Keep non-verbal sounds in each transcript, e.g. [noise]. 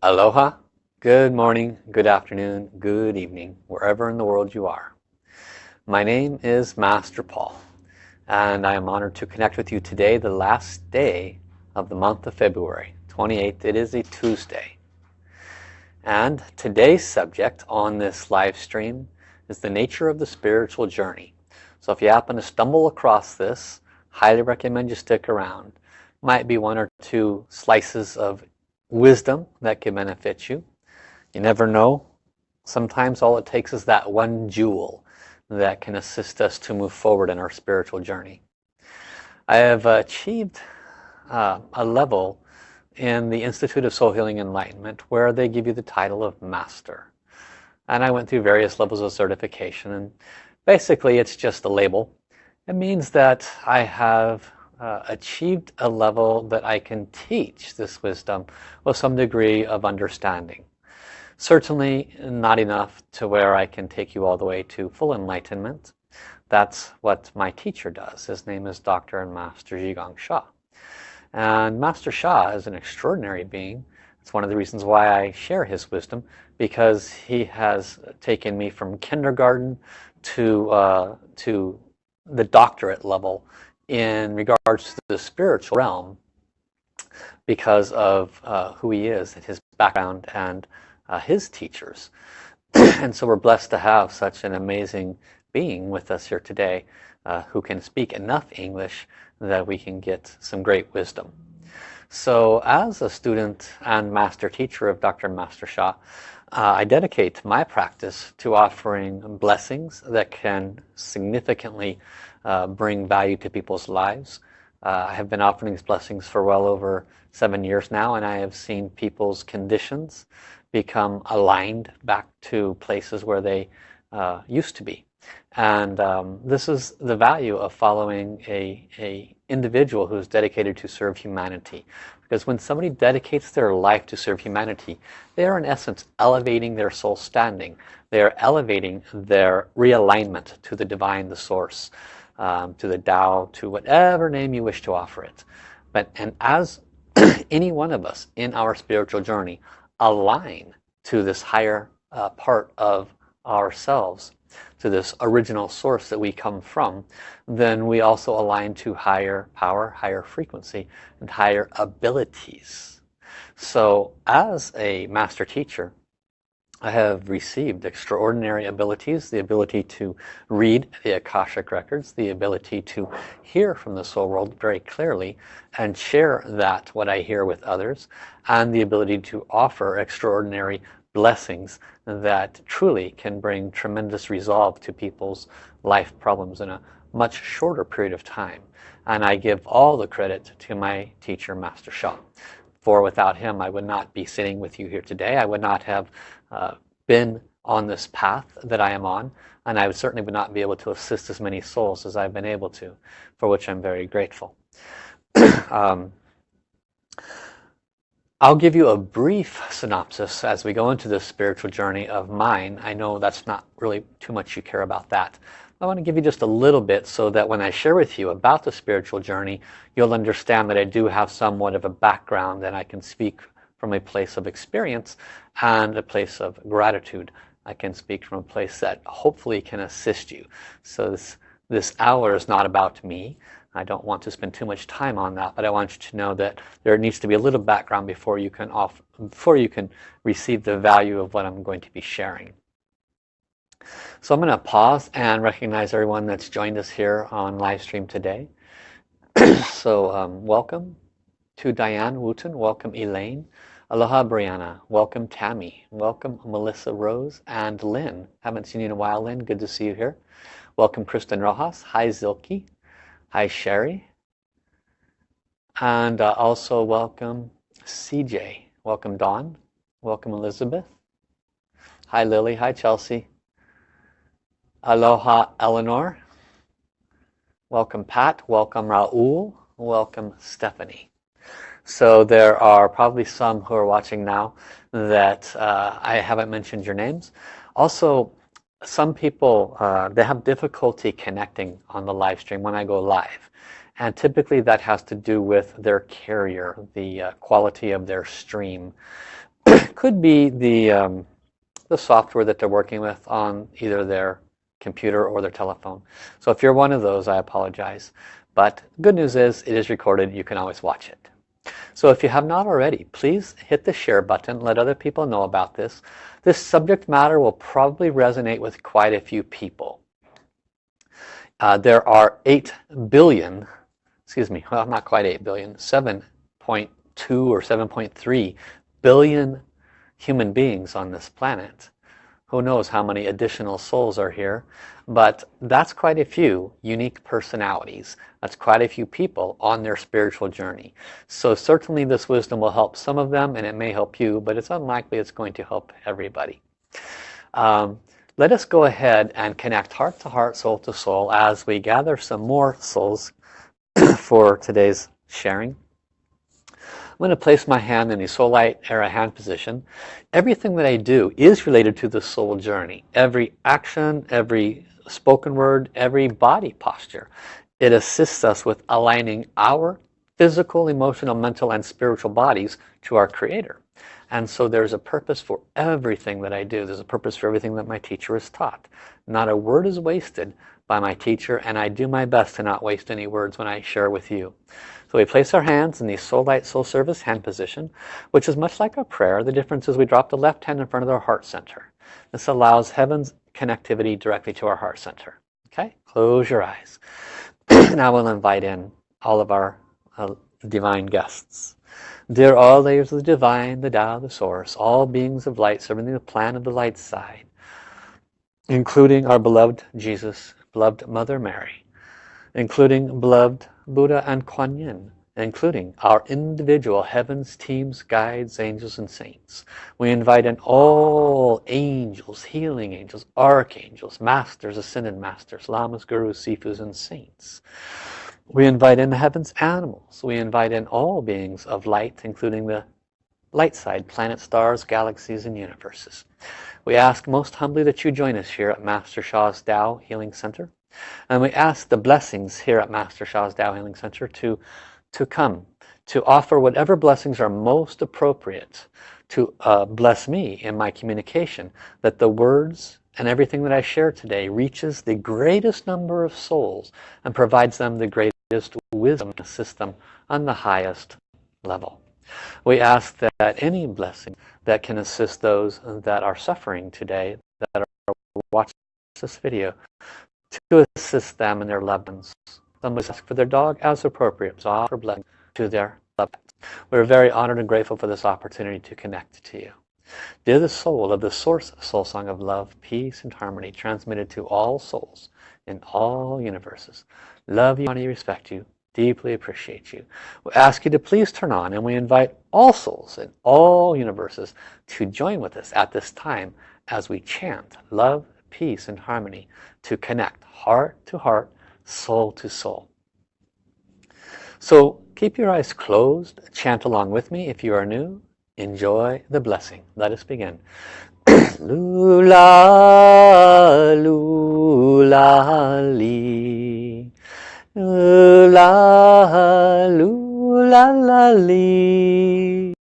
Aloha, good morning, good afternoon, good evening, wherever in the world you are. My name is Master Paul and I am honored to connect with you today, the last day of the month of February 28th. It is a Tuesday. And today's subject on this live stream is the nature of the spiritual journey. So if you happen to stumble across this, highly recommend you stick around. Might be one or two slices of wisdom that can benefit you. You never know. Sometimes all it takes is that one jewel that can assist us to move forward in our spiritual journey. I have achieved uh, a level in the Institute of Soul Healing Enlightenment where they give you the title of Master. And I went through various levels of certification and basically it's just a label. It means that I have uh, achieved a level that I can teach this wisdom with some degree of understanding. Certainly not enough to where I can take you all the way to full enlightenment. That's what my teacher does. His name is Dr. and Master Zhigang Sha. And Master Sha is an extraordinary being. It's one of the reasons why I share his wisdom because he has taken me from kindergarten to, uh, to the doctorate level in regards to the spiritual realm because of uh, who he is and his background and uh, his teachers. [clears throat] and so we're blessed to have such an amazing being with us here today uh, who can speak enough English that we can get some great wisdom. So as a student and master teacher of Dr. Master Sha, uh, I dedicate my practice to offering blessings that can significantly uh, bring value to people's lives. Uh, I have been offering these blessings for well over seven years now and I have seen people's conditions become aligned back to places where they uh, used to be. And um, this is the value of following a, a individual who is dedicated to serve humanity. Because when somebody dedicates their life to serve humanity, they are in essence elevating their soul standing. They are elevating their realignment to the divine, the source um, to the Tao, to whatever name you wish to offer it. But and as [clears throat] any one of us in our spiritual journey align to this higher uh, part of ourselves, to this original source that we come from, then we also align to higher power, higher frequency, and higher abilities. So as a master teacher, I have received extraordinary abilities, the ability to read the Akashic Records, the ability to hear from the soul world very clearly and share that, what I hear with others, and the ability to offer extraordinary blessings that truly can bring tremendous resolve to people's life problems in a much shorter period of time. And I give all the credit to my teacher, Master Sha. For without him, I would not be sitting with you here today. I would not have uh, been on this path that I am on and I would certainly would not be able to assist as many souls as I've been able to for which I'm very grateful. [clears throat] Um, I'll give you a brief synopsis as we go into this spiritual journey of mine. I know that's not really too much you care about that. I want to give you just a little bit so that when I share with you about the spiritual journey you'll understand that I do have somewhat of a background and I can speak from a place of experience and a place of gratitude. I can speak from a place that hopefully can assist you. So this, this hour is not about me. I don't want to spend too much time on that, but I want you to know that there needs to be a little background before you can off, before you can receive the value of what I'm going to be sharing. So I'm going to pause and recognize everyone that's joined us here on live stream today. [clears throat] so um, welcome to Diane Wooten, welcome Elaine, Aloha Brianna, welcome Tammy, welcome Melissa Rose and Lynn. Haven't seen you in a while Lynn, good to see you here. Welcome Kristen Rojas, hi Zilke, hi Sherry. And uh, also welcome CJ, welcome Dawn, welcome Elizabeth. Hi Lily, hi Chelsea. Aloha Eleanor. Welcome Pat, welcome Raul, welcome Stephanie. So there are probably some who are watching now that uh, I haven't mentioned your names. Also, some people, uh, they have difficulty connecting on the live stream when I go live. And typically that has to do with their carrier, the uh, quality of their stream. [clears throat] could be the um, the software that they're working with on either their computer or their telephone. So if you're one of those, I apologize. But good news is it is recorded. You can always watch it. So if you have not already, please hit the share button. Let other people know about this. This subject matter will probably resonate with quite a few people. Uh, there are 8 billion, excuse me, well not quite 8 billion, 7.2 or 7.3 billion human beings on this planet. Who knows how many additional souls are here, but that's quite a few unique personalities. That's quite a few people on their spiritual journey. So certainly this wisdom will help some of them and it may help you, but it's unlikely it's going to help everybody. Um, let us go ahead and connect heart to heart, soul to soul as we gather some more souls [coughs] for today's sharing. I'm going to place my hand in the soul light era hand position. Everything that I do is related to the soul journey. Every action, every spoken word, every body posture. It assists us with aligning our physical, emotional, mental, and spiritual bodies to our Creator. And so there's a purpose for everything that I do. There's a purpose for everything that my teacher has taught. Not a word is wasted by my teacher, and I do my best to not waste any words when I share with you. So we place our hands in the soul light soul service hand position, which is much like a prayer. The difference is we drop the left hand in front of our heart center. This allows heaven's connectivity directly to our heart center. Okay, close your eyes. [clears throat] now we'll invite in all of our uh, divine guests. Dear all layers of the divine, the Tao, the source, all beings of light serving the plan of the light side, including our beloved Jesus, beloved Mother Mary, including beloved Buddha and Kuan Yin, including our individual heavens, teams, guides, angels, and saints. We invite in all angels, healing angels, archangels, masters, ascended masters, lamas, gurus, sifus, and saints. We invite in the heavens animals. We invite in all beings of light, including the light side, planets, stars, galaxies, and universes. We ask most humbly that you join us here at Master Sha's Tao Healing Center. And we ask the blessings here at Master Sha's Tao Healing Center to, to come, to offer whatever blessings are most appropriate to uh, bless me in my communication, that the words and everything that I share today reaches the greatest number of souls and provides them the greatest wisdom them on the highest level. We ask that any blessing that can assist those that are suffering today, that are watching this video, to assist them and their loved ones. Some would ask for their dog as appropriate, so offer blessing to their loved. We're very honored and grateful for this opportunity to connect to you. Dear the soul of the source soul song of love, peace, and harmony transmitted to all souls in all universes. Love you, honor you, respect you, deeply appreciate you. We ask you to please turn on and we invite all souls in all universes to join with us at this time as we chant love, peace and harmony to connect heart to heart, soul to soul. So keep your eyes closed, chant along with me if you are new, enjoy the blessing. Let us begin. [coughs] lula, lula, li. Lula, lula, la, li.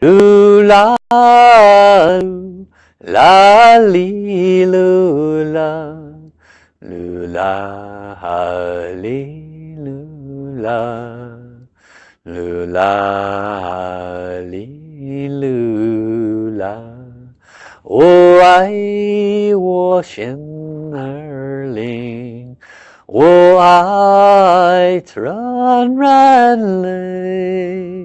Lula. La li lula lula ha li lula lula ha li lula 我爱我心儿灵，我爱纯然泪，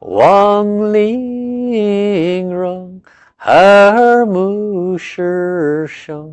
望玲珑。耳目是生，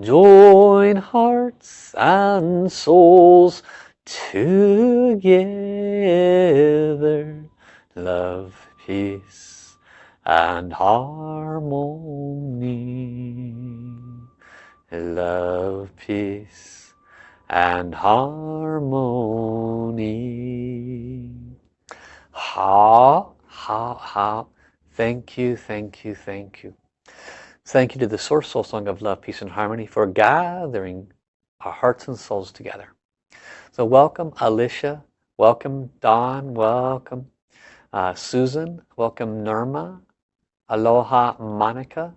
Join hearts and souls together. Love, peace and harmony. love, peace, and harmony. Ha, ha, ha. Thank you, thank you, thank you. Thank you to the Source Soul Song of Love, Peace, and Harmony for gathering our hearts and souls together. So welcome Alicia, welcome Don, welcome uh, Susan, welcome Nirma, aloha Monica,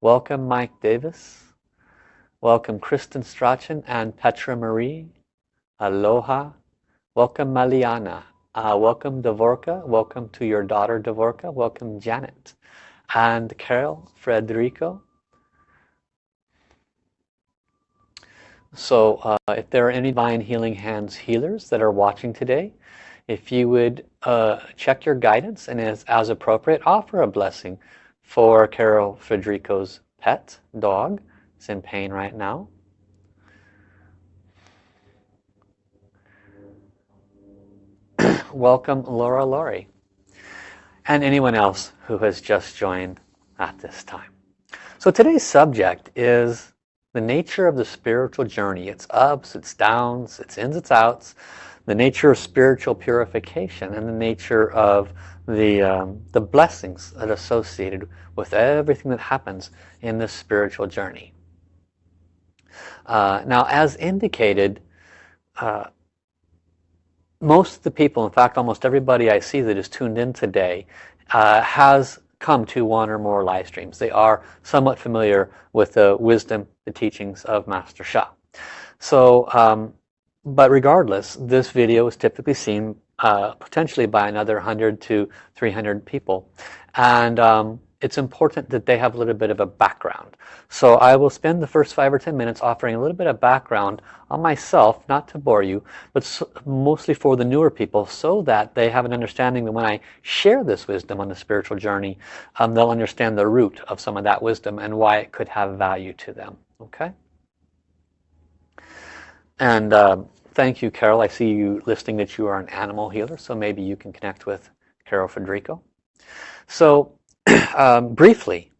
welcome Mike Davis, welcome Kristen Strachan and Petra Marie, aloha, welcome Maliana, uh, welcome Devorka, welcome to your daughter Devorka, welcome Janet, and Carol, Frederico, So uh, if there are any Divine Healing Hands healers that are watching today, if you would uh, check your guidance and as, as appropriate, offer a blessing for Carol Federico's pet dog. It's in pain right now. [clears throat] Welcome Laura Laurie and anyone else who has just joined at this time. So today's subject is the nature of the spiritual journey, its ups, its downs, its ins, its outs, the nature of spiritual purification and the nature of the, um, the blessings that are associated with everything that happens in this spiritual journey. Uh, now as indicated, uh, most of the people, in fact almost everybody I see that is tuned in today uh, has come to one or more live streams. They are somewhat familiar with the wisdom, the teachings of Master Sha. So, um, but regardless, this video is typically seen uh, potentially by another 100 to 300 people. And um, it's important that they have a little bit of a background. So I will spend the first five or ten minutes offering a little bit of background on myself, not to bore you, but so, mostly for the newer people so that they have an understanding that when I share this wisdom on the spiritual journey, um, they'll understand the root of some of that wisdom and why it could have value to them. Okay? And uh, thank you, Carol. I see you listing that you are an animal healer, so maybe you can connect with Carol Federico. So [clears throat] um, briefly,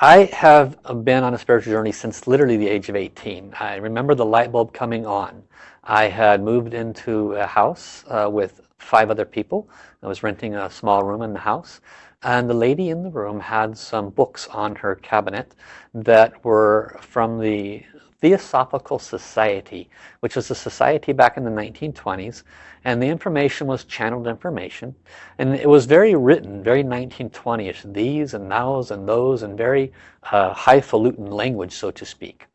I have been on a spiritual journey since literally the age of 18. I remember the light bulb coming on. I had moved into a house uh, with five other people. I was renting a small room in the house. And the lady in the room had some books on her cabinet that were from the Theosophical Society, which was a society back in the 1920s and the information was channeled information. And it was very written very 1920ish these and nows and those and very uh, highfalutin language so to speak.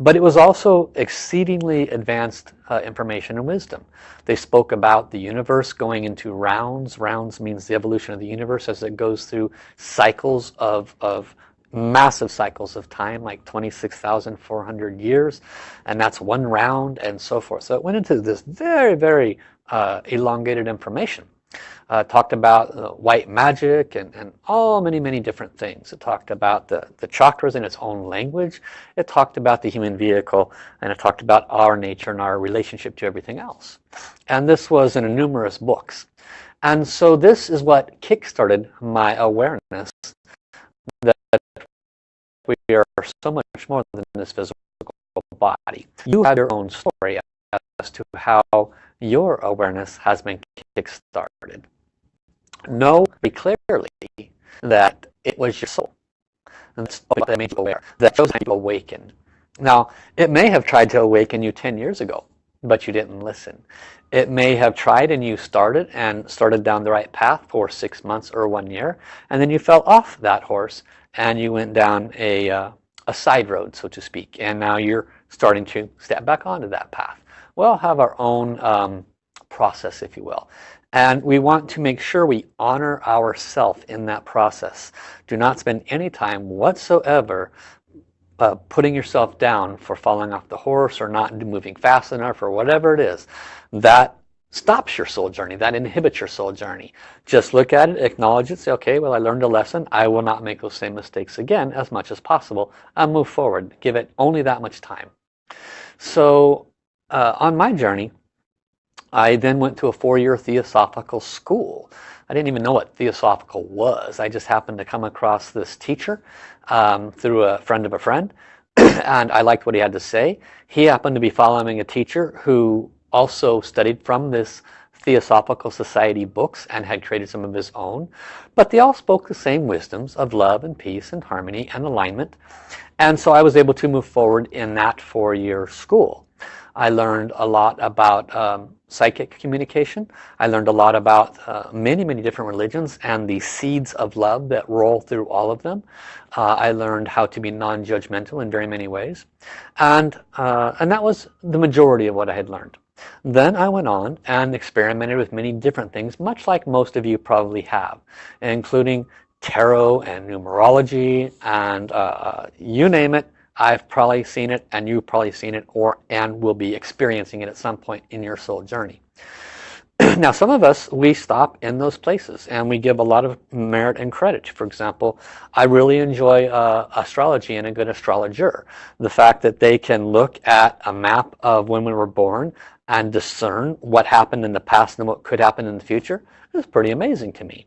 But it was also exceedingly advanced uh, information and wisdom. They spoke about the universe going into rounds. Rounds means the evolution of the universe as it goes through cycles of, of massive cycles of time like 26,400 years and that's one round and so forth so it went into this very very uh, elongated information. Uh, talked about uh, white magic and, and all many many different things. It talked about the, the chakras in its own language. It talked about the human vehicle and it talked about our nature and our relationship to everything else. And this was in numerous books. And so this is what kick-started my awareness that are so much more than this physical body. You have your own story as to how your awareness has been kick-started. Know very clearly that it was your soul. And that's that made you aware. That shows how you awakened. Now, it may have tried to awaken you 10 years ago, but you didn't listen. It may have tried and you started and started down the right path for six months or one year, and then you fell off that horse and you went down a, uh, a side road, so to speak, and now you're starting to step back onto that path we all have our own um, process, if you will. And we want to make sure we honor ourself in that process. Do not spend any time whatsoever uh, putting yourself down for falling off the horse or not moving fast enough or whatever it is. That stops your soul journey. That inhibits your soul journey. Just look at it, acknowledge it, say, okay, well, I learned a lesson. I will not make those same mistakes again as much as possible and move forward. Give it only that much time. So uh, on my journey, I then went to a four-year Theosophical school. I didn't even know what Theosophical was. I just happened to come across this teacher um, through a friend of a friend [clears throat] and I liked what he had to say. He happened to be following a teacher who also studied from this Theosophical Society books and had created some of his own. But they all spoke the same wisdoms of love and peace and harmony and alignment. And so I was able to move forward in that four-year school. I learned a lot about um, psychic communication. I learned a lot about uh, many, many different religions and the seeds of love that roll through all of them. Uh, I learned how to be non-judgmental in very many ways. And, uh, and that was the majority of what I had learned. Then I went on and experimented with many different things, much like most of you probably have, including tarot and numerology and uh, uh, you name it, I've probably seen it and you've probably seen it or and will be experiencing it at some point in your soul journey. [clears throat] now some of us, we stop in those places and we give a lot of merit and credit. For example, I really enjoy uh, astrology and a good astrologer. The fact that they can look at a map of when we were born and discern what happened in the past and what could happen in the future is pretty amazing to me.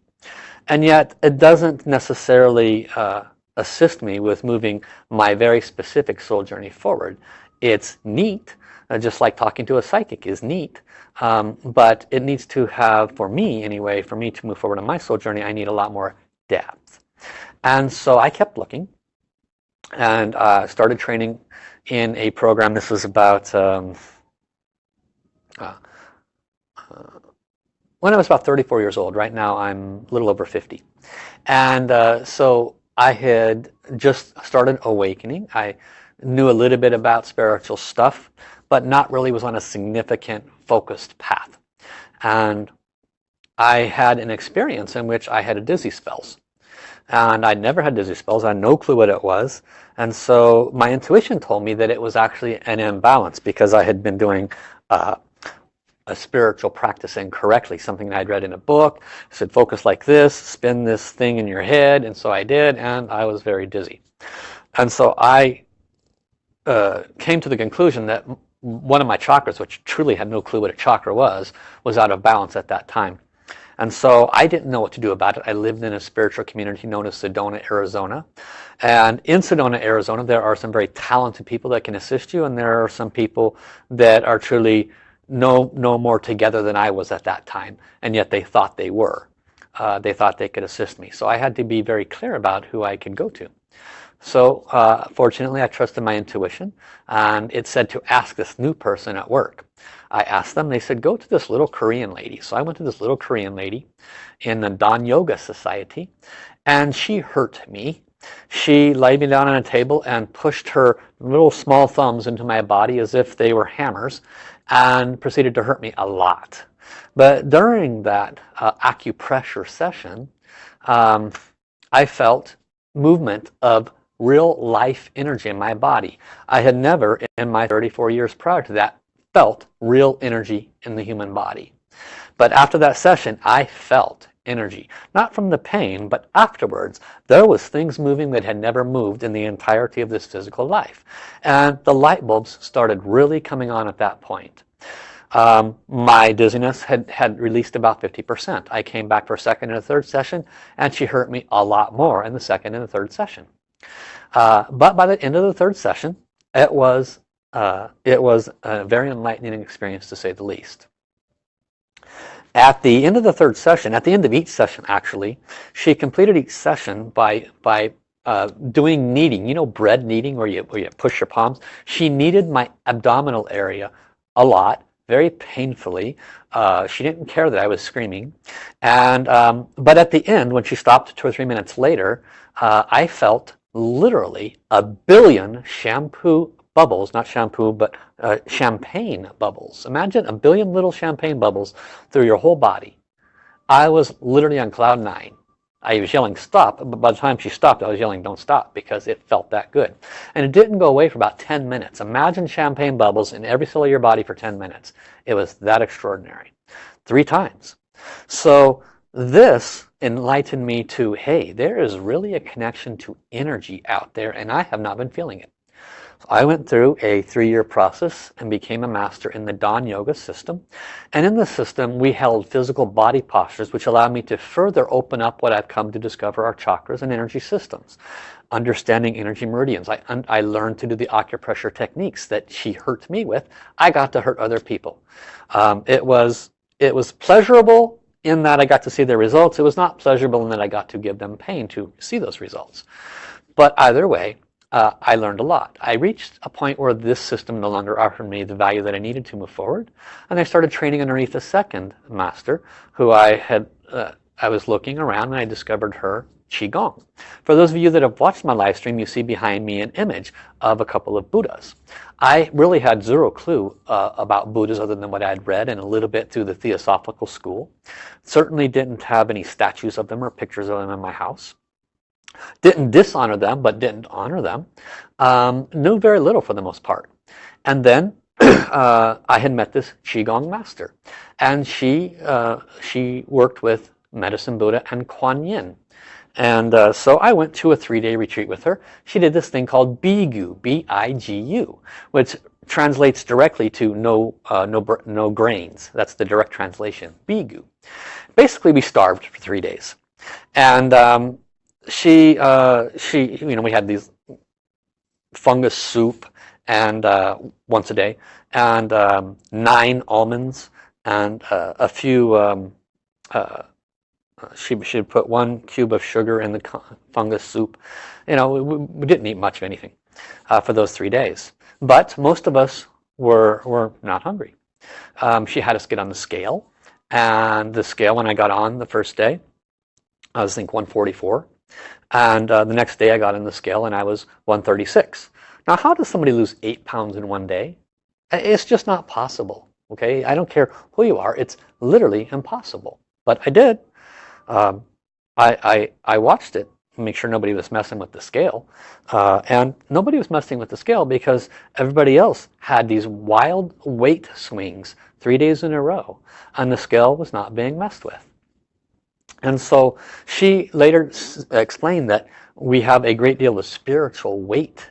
And yet it doesn't necessarily uh, assist me with moving my very specific soul journey forward. It's neat, uh, just like talking to a psychic is neat, um, but it needs to have, for me anyway, for me to move forward on my soul journey, I need a lot more depth. And so I kept looking and uh, started training in a program. This was about um, uh, uh, when I was about 34 years old. Right now I'm a little over 50. And uh, so I had just started awakening. I knew a little bit about spiritual stuff, but not really was on a significant focused path. And I had an experience in which I had a dizzy spells. And I'd never had dizzy spells. I had no clue what it was. And so my intuition told me that it was actually an imbalance because I had been doing uh, a spiritual practice incorrectly. Something I'd read in a book said focus like this, spin this thing in your head. And so I did and I was very dizzy. And so I uh, came to the conclusion that one of my chakras, which truly had no clue what a chakra was, was out of balance at that time. And so I didn't know what to do about it. I lived in a spiritual community known as Sedona, Arizona. And in Sedona, Arizona, there are some very talented people that can assist you. And there are some people that are truly no, no more together than I was at that time. And yet they thought they were. Uh, they thought they could assist me. So I had to be very clear about who I could go to. So uh, fortunately I trusted my intuition and it said to ask this new person at work. I asked them, they said go to this little Korean lady. So I went to this little Korean lady in the Dahn Yoga Society and she hurt me. She laid me down on a table and pushed her little small thumbs into my body as if they were hammers and proceeded to hurt me a lot. But during that uh, acupressure session, um, I felt movement of real life energy in my body. I had never in my 34 years prior to that felt real energy in the human body. But after that session, I felt energy. Not from the pain, but afterwards. There was things moving that had never moved in the entirety of this physical life. And the light bulbs started really coming on at that point. Um, my dizziness had, had released about 50%. I came back for a second and a third session, and she hurt me a lot more in the second and the third session. Uh, but by the end of the third session, it was, uh, it was a very enlightening experience to say the least. At the end of the third session, at the end of each session actually, she completed each session by, by uh, doing kneading. You know bread kneading where you, where you push your palms? She kneaded my abdominal area a lot, very painfully. Uh, she didn't care that I was screaming. And, um, but at the end, when she stopped two or three minutes later, uh, I felt literally a billion shampoo bubbles, not shampoo, but uh, champagne bubbles. Imagine a billion little champagne bubbles through your whole body. I was literally on cloud nine. I was yelling stop, but by the time she stopped, I was yelling don't stop because it felt that good. And it didn't go away for about 10 minutes. Imagine champagne bubbles in every cell of your body for 10 minutes. It was that extraordinary. Three times. So this enlightened me to, hey, there is really a connection to energy out there and I have not been feeling it. I went through a three-year process and became a master in the Dahn Yoga system. And in the system, we held physical body postures, which allowed me to further open up what I've come to discover our chakras and energy systems. Understanding energy meridians. I, I learned to do the acupressure techniques that she hurt me with. I got to hurt other people. Um, it, was, it was pleasurable in that I got to see the results. It was not pleasurable in that I got to give them pain to see those results. But either way, uh, I learned a lot. I reached a point where this system no longer offered me the value that I needed to move forward. And I started training underneath a second master who I had, uh, I was looking around and I discovered her Qigong. For those of you that have watched my live stream, you see behind me an image of a couple of Buddhas. I really had zero clue uh, about Buddhas other than what I had read and a little bit through the Theosophical school. Certainly didn't have any statues of them or pictures of them in my house. Didn't dishonor them, but didn't honor them. Um, knew very little for the most part. And then [clears throat] uh, I had met this Qigong master. And she, uh, she worked with Medicine Buddha and Kuan Yin. And uh, so I went to a three-day retreat with her. She did this thing called Bigu, B-I-G-U, which translates directly to no, uh, no, no grains. That's the direct translation, Bigu. Basically, we starved for three days. And um, she, uh, she, you know, we had these fungus soup and uh, once a day, and um, nine almonds and uh, a few. Um, uh, she put one cube of sugar in the fungus soup. You know, we, we didn't eat much of anything uh, for those three days, but most of us were were not hungry. Um, she had us get on the scale, and the scale when I got on the first day, I was think 144 and uh, the next day I got in the scale and I was 136. Now how does somebody lose 8 pounds in one day? It's just not possible. Okay, I don't care who you are. It's literally impossible. But I did. Um, I, I, I watched it make sure nobody was messing with the scale. Uh, and nobody was messing with the scale because everybody else had these wild weight swings three days in a row. And the scale was not being messed with. And so she later explained that we have a great deal of spiritual weight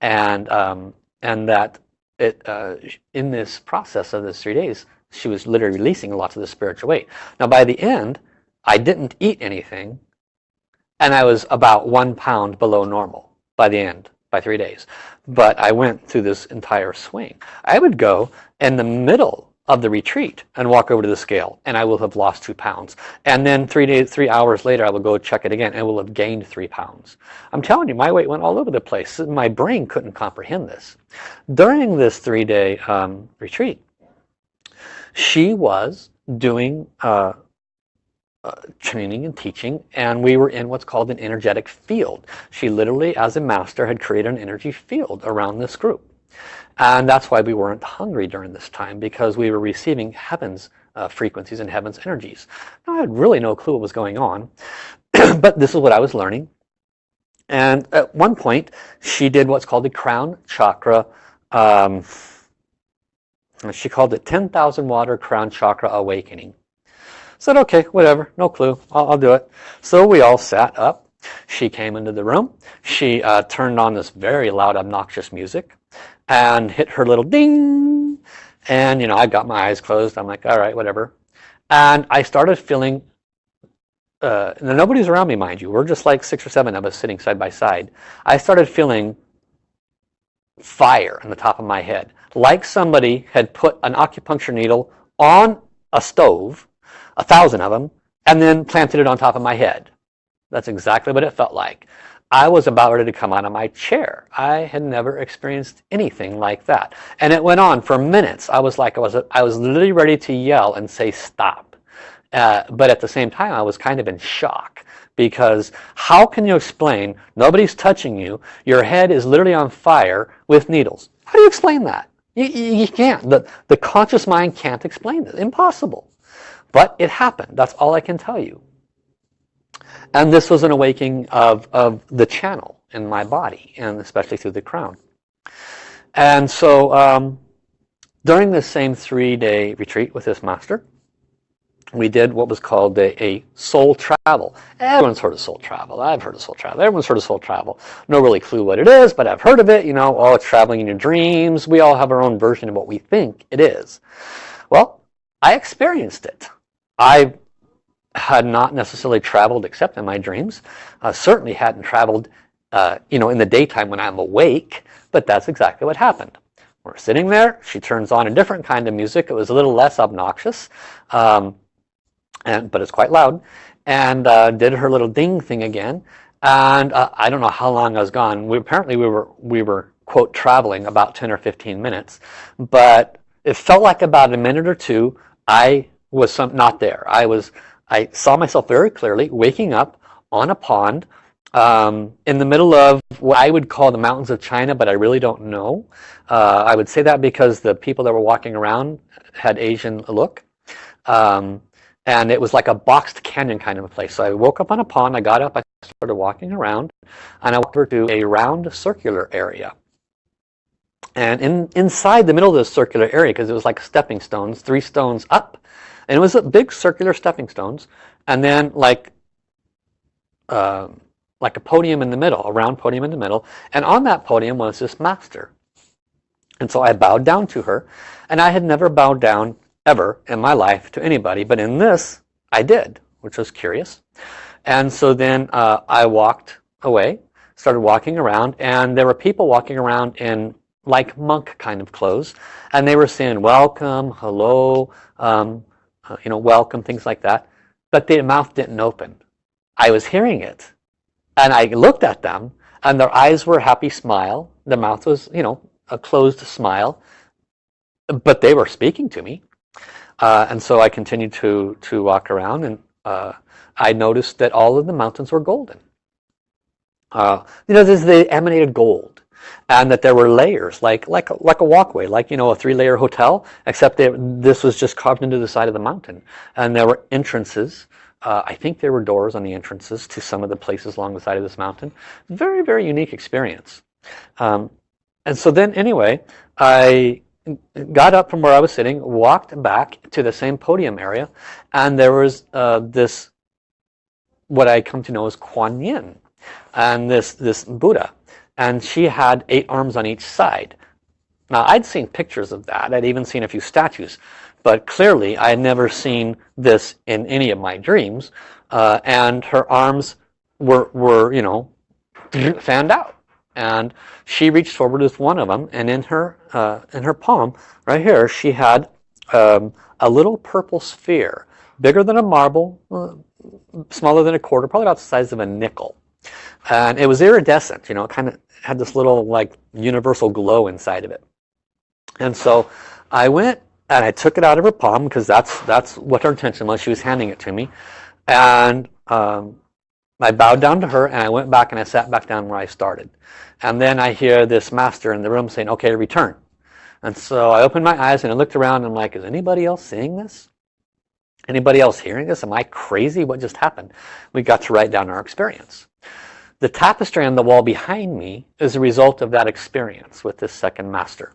and um, and that it uh, in this process of this three days she was literally releasing lots of the spiritual weight. Now by the end I didn't eat anything and I was about one pound below normal by the end by three days but I went through this entire swing. I would go in the middle of the retreat and walk over to the scale and I will have lost two pounds. And then three days three hours later I will go check it again and will have gained three pounds. I'm telling you my weight went all over the place. My brain couldn't comprehend this. During this three-day um, retreat she was doing uh, uh, training and teaching and we were in what's called an energetic field. She literally as a master had created an energy field around this group and that's why we weren't hungry during this time because we were receiving heaven's uh, frequencies and heaven's energies. Now, I had really no clue what was going on, [clears throat] but this is what I was learning. And at one point, she did what's called the crown chakra. Um, she called it 10,000 water crown chakra awakening. Said, okay, whatever, no clue, I'll, I'll do it. So we all sat up. She came into the room. She uh, turned on this very loud, obnoxious music and hit her little ding. And, you know, I got my eyes closed. I'm like, all right, whatever. And I started feeling, uh, nobody's around me, mind you. We're just like six or seven of us sitting side by side. I started feeling fire on the top of my head. Like somebody had put an acupuncture needle on a stove, a thousand of them, and then planted it on top of my head. That's exactly what it felt like. I was about ready to come out of my chair. I had never experienced anything like that. And it went on for minutes. I was like, I was, I was literally ready to yell and say stop. Uh, but at the same time, I was kind of in shock because how can you explain nobody's touching you, your head is literally on fire with needles? How do you explain that? You, you can't. The, the conscious mind can't explain it. Impossible. But it happened. That's all I can tell you. And this was an awakening of, of the channel in my body, and especially through the crown. And so um, during this same three-day retreat with this master, we did what was called a, a, soul travel. Everyone's heard of soul travel. I've heard of soul travel. Everyone's heard of soul travel. No really clue what it is, but I've heard of it. You know, oh, traveling in your dreams. We all have our own version of what we think it is. Well, I experienced it. I had not necessarily traveled except in my dreams. Uh, certainly hadn't traveled, uh, you know, in the daytime when I'm awake, but that's exactly what happened. We're sitting there. She turns on a different kind of music. It was a little less obnoxious. Um, and but it's quite loud and uh, did her little ding thing again and uh, I don't know how long I was gone we apparently we were we were quote traveling about 10 or 15 minutes but it felt like about a minute or two I was some, not there I was I saw myself very clearly waking up on a pond um, in the middle of what I would call the mountains of China but I really don't know uh, I would say that because the people that were walking around had Asian look um, and it was like a boxed canyon kind of a place. So I woke up on a pond, I got up, I started walking around, and I walked over to a round circular area. And in, inside the middle of this circular area, because it was like stepping stones, three stones up, and it was a big circular stepping stones, and then like uh, like a podium in the middle, a round podium in the middle, and on that podium was this master. And so I bowed down to her, and I had never bowed down ever in my life to anybody. But in this, I did, which was curious. And so then uh, I walked away, started walking around, and there were people walking around in like monk kind of clothes. And they were saying, welcome, hello, um, uh, you know, welcome, things like that. But their mouth didn't open. I was hearing it. And I looked at them, and their eyes were a happy smile. Their mouth was, you know, a closed smile. But they were speaking to me. Uh, and so I continued to, to walk around and uh, I noticed that all of the mountains were golden. Uh, you know, they emanated gold and that there were layers like like like a walkway like you know a three-layer hotel except they, this was just carved into the side of the mountain. And there were entrances uh, I think there were doors on the entrances to some of the places along the side of this mountain. Very very unique experience. Um, and so then anyway I got up from where I was sitting, walked back to the same podium area, and there was uh, this, what I come to know as Kuan Yin, and this, this Buddha. And she had eight arms on each side. Now, I'd seen pictures of that. I'd even seen a few statues. But clearly, I had never seen this in any of my dreams. Uh, and her arms were, were, you know, [laughs] fanned out and she reached forward with one of them and in her uh, in her palm right here she had um, a little purple sphere bigger than a marble uh, smaller than a quarter probably about the size of a nickel and it was iridescent you know kind of had this little like universal glow inside of it and so I went and I took it out of her palm because that's that's what her intention was she was handing it to me and um, I bowed down to her and I went back and I sat back down where I started. And then I hear this master in the room saying, okay, return. And so I opened my eyes and I looked around and I'm like, is anybody else seeing this? Anybody else hearing this? Am I crazy? What just happened? We got to write down our experience. The tapestry on the wall behind me is a result of that experience with this second master.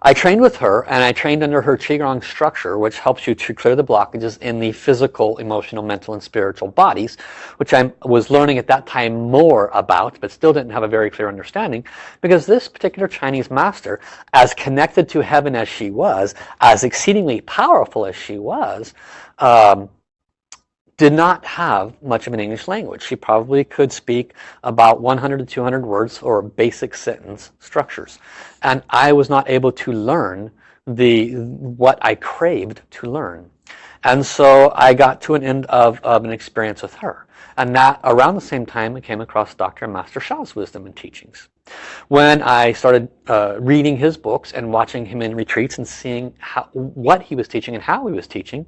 I trained with her and I trained under her Qigong structure which helps you to clear the blockages in the physical, emotional, mental, and spiritual bodies which I was learning at that time more about but still didn't have a very clear understanding because this particular Chinese master as connected to heaven as she was, as exceedingly powerful as she was, um, did not have much of an English language. She probably could speak about 100 to 200 words or basic sentence structures. And I was not able to learn the what I craved to learn. And so I got to an end of, of an experience with her. And that around the same time I came across Dr. Master Sha's wisdom and teachings. When I started uh, reading his books and watching him in retreats and seeing how, what he was teaching and how he was teaching,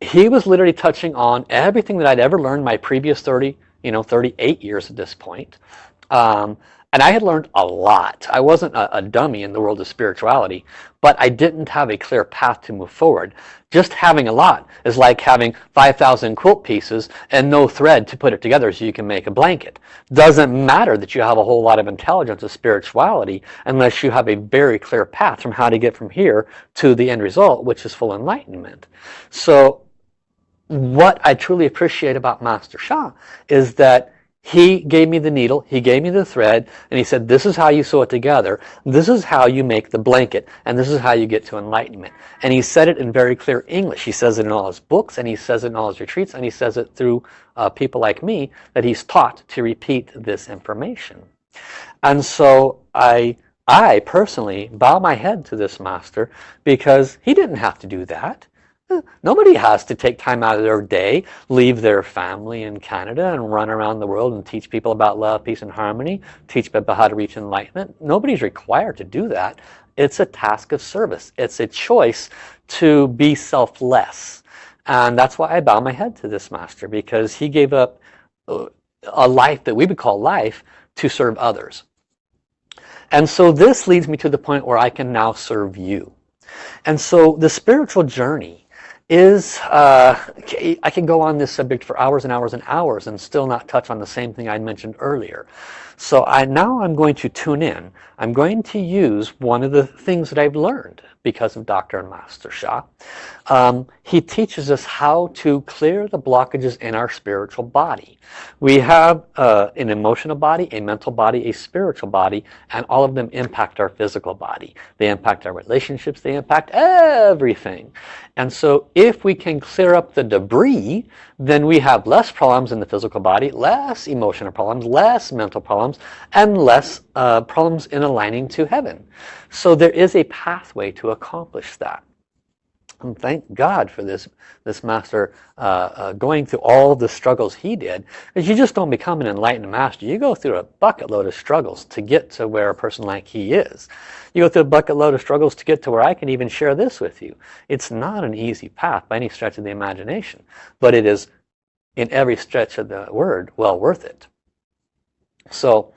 he was literally touching on everything that I'd ever learned my previous 30, you know, 38 years at this point. Um, And I had learned a lot. I wasn't a, a dummy in the world of spirituality, but I didn't have a clear path to move forward. Just having a lot is like having 5,000 quilt pieces and no thread to put it together so you can make a blanket. Doesn't matter that you have a whole lot of intelligence of spirituality unless you have a very clear path from how to get from here to the end result, which is full enlightenment. So what I truly appreciate about Master Sha is that he gave me the needle, he gave me the thread, and he said, this is how you sew it together. This is how you make the blanket, and this is how you get to enlightenment. And he said it in very clear English. He says it in all his books, and he says it in all his retreats, and he says it through uh, people like me that he's taught to repeat this information. And so I, I personally bow my head to this master because he didn't have to do that. Nobody has to take time out of their day, leave their family in Canada and run around the world and teach people about love, peace, and harmony, teach people how to reach enlightenment. Nobody's required to do that. It's a task of service. It's a choice to be selfless. And that's why I bow my head to this master because he gave up uh, a life that we would call life to serve others. And so this leads me to the point where I can now serve you. And so the spiritual journey is, uh, I can go on this subject for hours and hours and hours and still not touch on the same thing I mentioned earlier. So I now I'm going to tune in. I'm going to use one of the things that I've learned because of Dr. and Master Sha. Um, he teaches us how to clear the blockages in our spiritual body. We have uh, an emotional body, a mental body, a spiritual body, and all of them impact our physical body. They impact our relationships, they impact everything. And so if we can clear up the debris, then we have less problems in the physical body, less emotional problems, less mental problems, and less uh, problems in aligning to heaven. So there is a pathway to accomplish that. And thank God for this, this master uh, uh, going through all the struggles he did. Because you just don't become an enlightened master. You go through a bucket load of struggles to get to where a person like he is. You go through a bucket load of struggles to get to where I can even share this with you. It's not an easy path by any stretch of the imagination. But it is, in every stretch of the word, well worth it. So,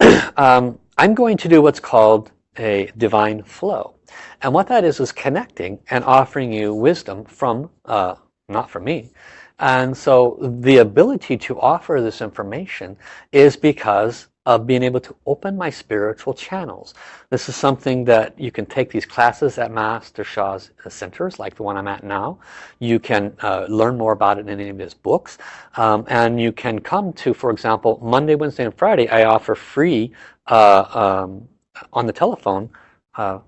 [clears throat] um, I'm going to do what's called a divine flow. And what that is, is connecting and offering you wisdom from, uh, not from me. And so the ability to offer this information is because of being able to open my spiritual channels. This is something that you can take these classes at Master Sha's centers, like the one I'm at now. You can uh, learn more about it in any of his books. Um, and you can come to, for example, Monday, Wednesday, and Friday, I offer free uh, um, on the telephone uh,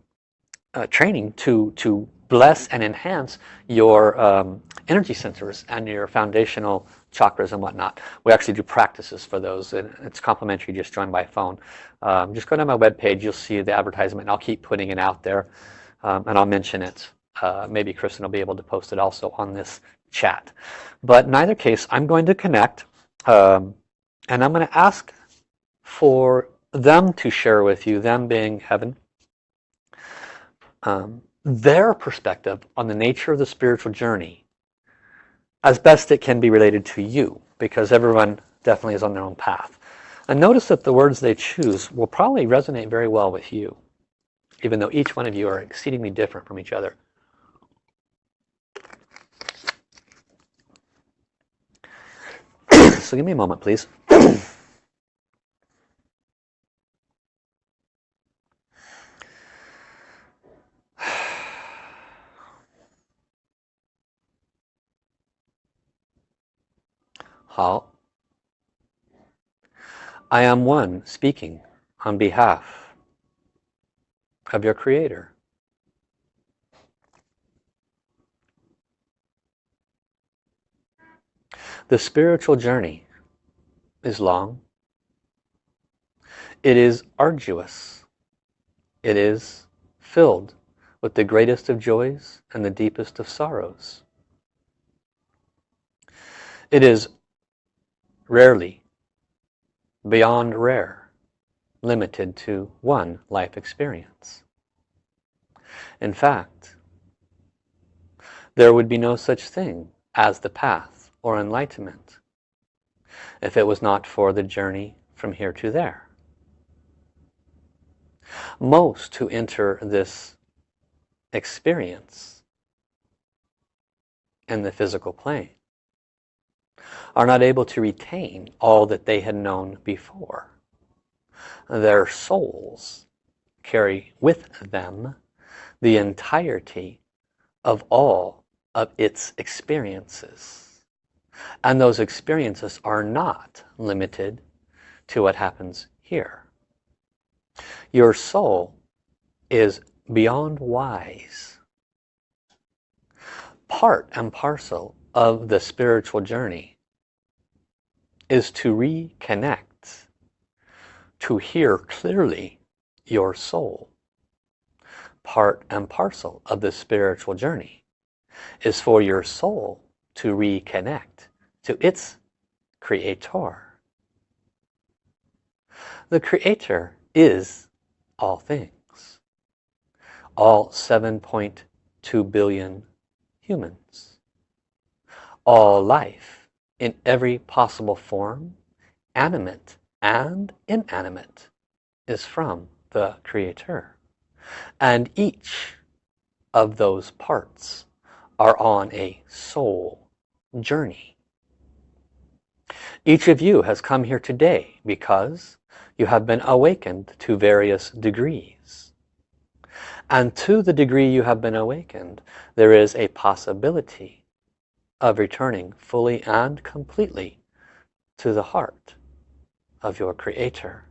uh, training to to bless and enhance your um, energy centers and your foundational chakras and whatnot. We actually do practices for those and it's complimentary just join by phone. Um, just go to my webpage, you'll see the advertisement I'll keep putting it out there um, and I'll mention it. Uh, maybe Kristen will be able to post it also on this chat. But in either case, I'm going to connect um, and I'm going to ask for them to share with you, them being heaven, um, their perspective on the nature of the spiritual journey as best it can be related to you because everyone definitely is on their own path. And notice that the words they choose will probably resonate very well with you even though each one of you are exceedingly different from each other. [clears throat] so give me a moment please. [clears throat] 好。I am one speaking on behalf of your creator. The spiritual journey is long. It is arduous. It is filled with the greatest of joys and the deepest of sorrows. It is rarely, beyond rare, limited to one life experience. In fact, there would be no such thing as the path or enlightenment if it was not for the journey from here to there. Most who enter this experience in the physical plane are not able to retain all that they had known before. Their souls carry with them the entirety of all of its experiences. And those experiences are not limited to what happens here. Your soul is beyond wise. Part and parcel of the spiritual journey is to reconnect, to hear clearly your soul. Part and parcel of the spiritual journey is for your soul to reconnect to its creator. The creator is all things. All 7.2 billion humans. All life in every possible form, animate and inanimate, is from the Creator. And each of those parts are on a soul journey. Each of you has come here today because you have been awakened to various degrees. And to the degree you have been awakened, there is a possibility of returning fully and completely to the heart of your Creator.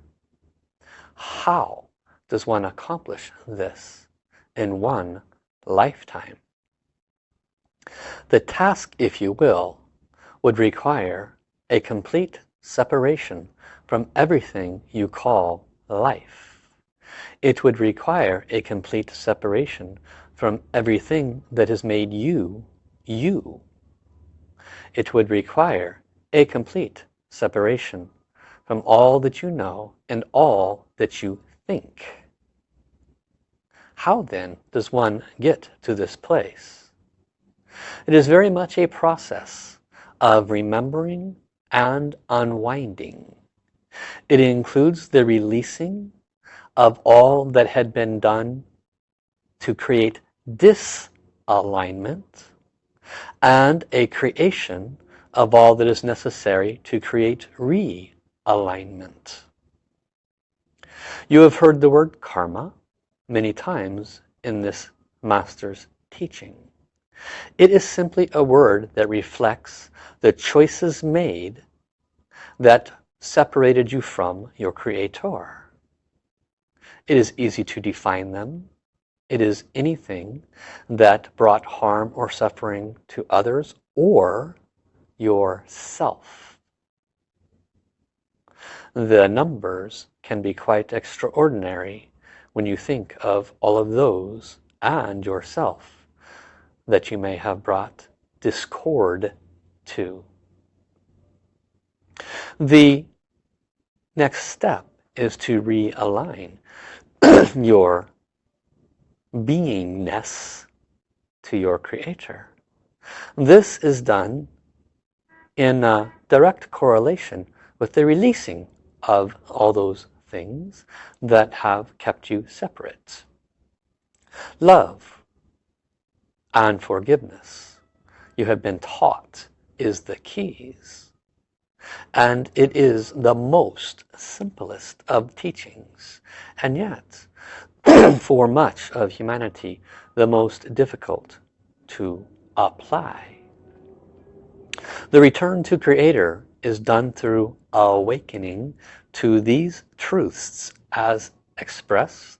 How does one accomplish this in one lifetime? The task, if you will, would require a complete separation from everything you call life. It would require a complete separation from everything that has made you, you. It would require a complete separation from all that you know and all that you think. How then does one get to this place? It is very much a process of remembering and unwinding. It includes the releasing of all that had been done to create disalignment and a creation of all that is necessary to create realignment. You have heard the word karma many times in this master's teaching. It is simply a word that reflects the choices made that separated you from your creator. It is easy to define them. It is anything that brought harm or suffering to others or yourself. The numbers can be quite extraordinary when you think of all of those and yourself that you may have brought discord to. The next step is to realign [clears throat] your beingness to your creator. This is done in a direct correlation with the releasing of all those things that have kept you separate. Love and forgiveness, you have been taught, is the keys. And it is the most simplest of teachings. And yet, [coughs] for much of humanity, the most difficult to apply. The return to Creator is done through awakening to these truths as expressed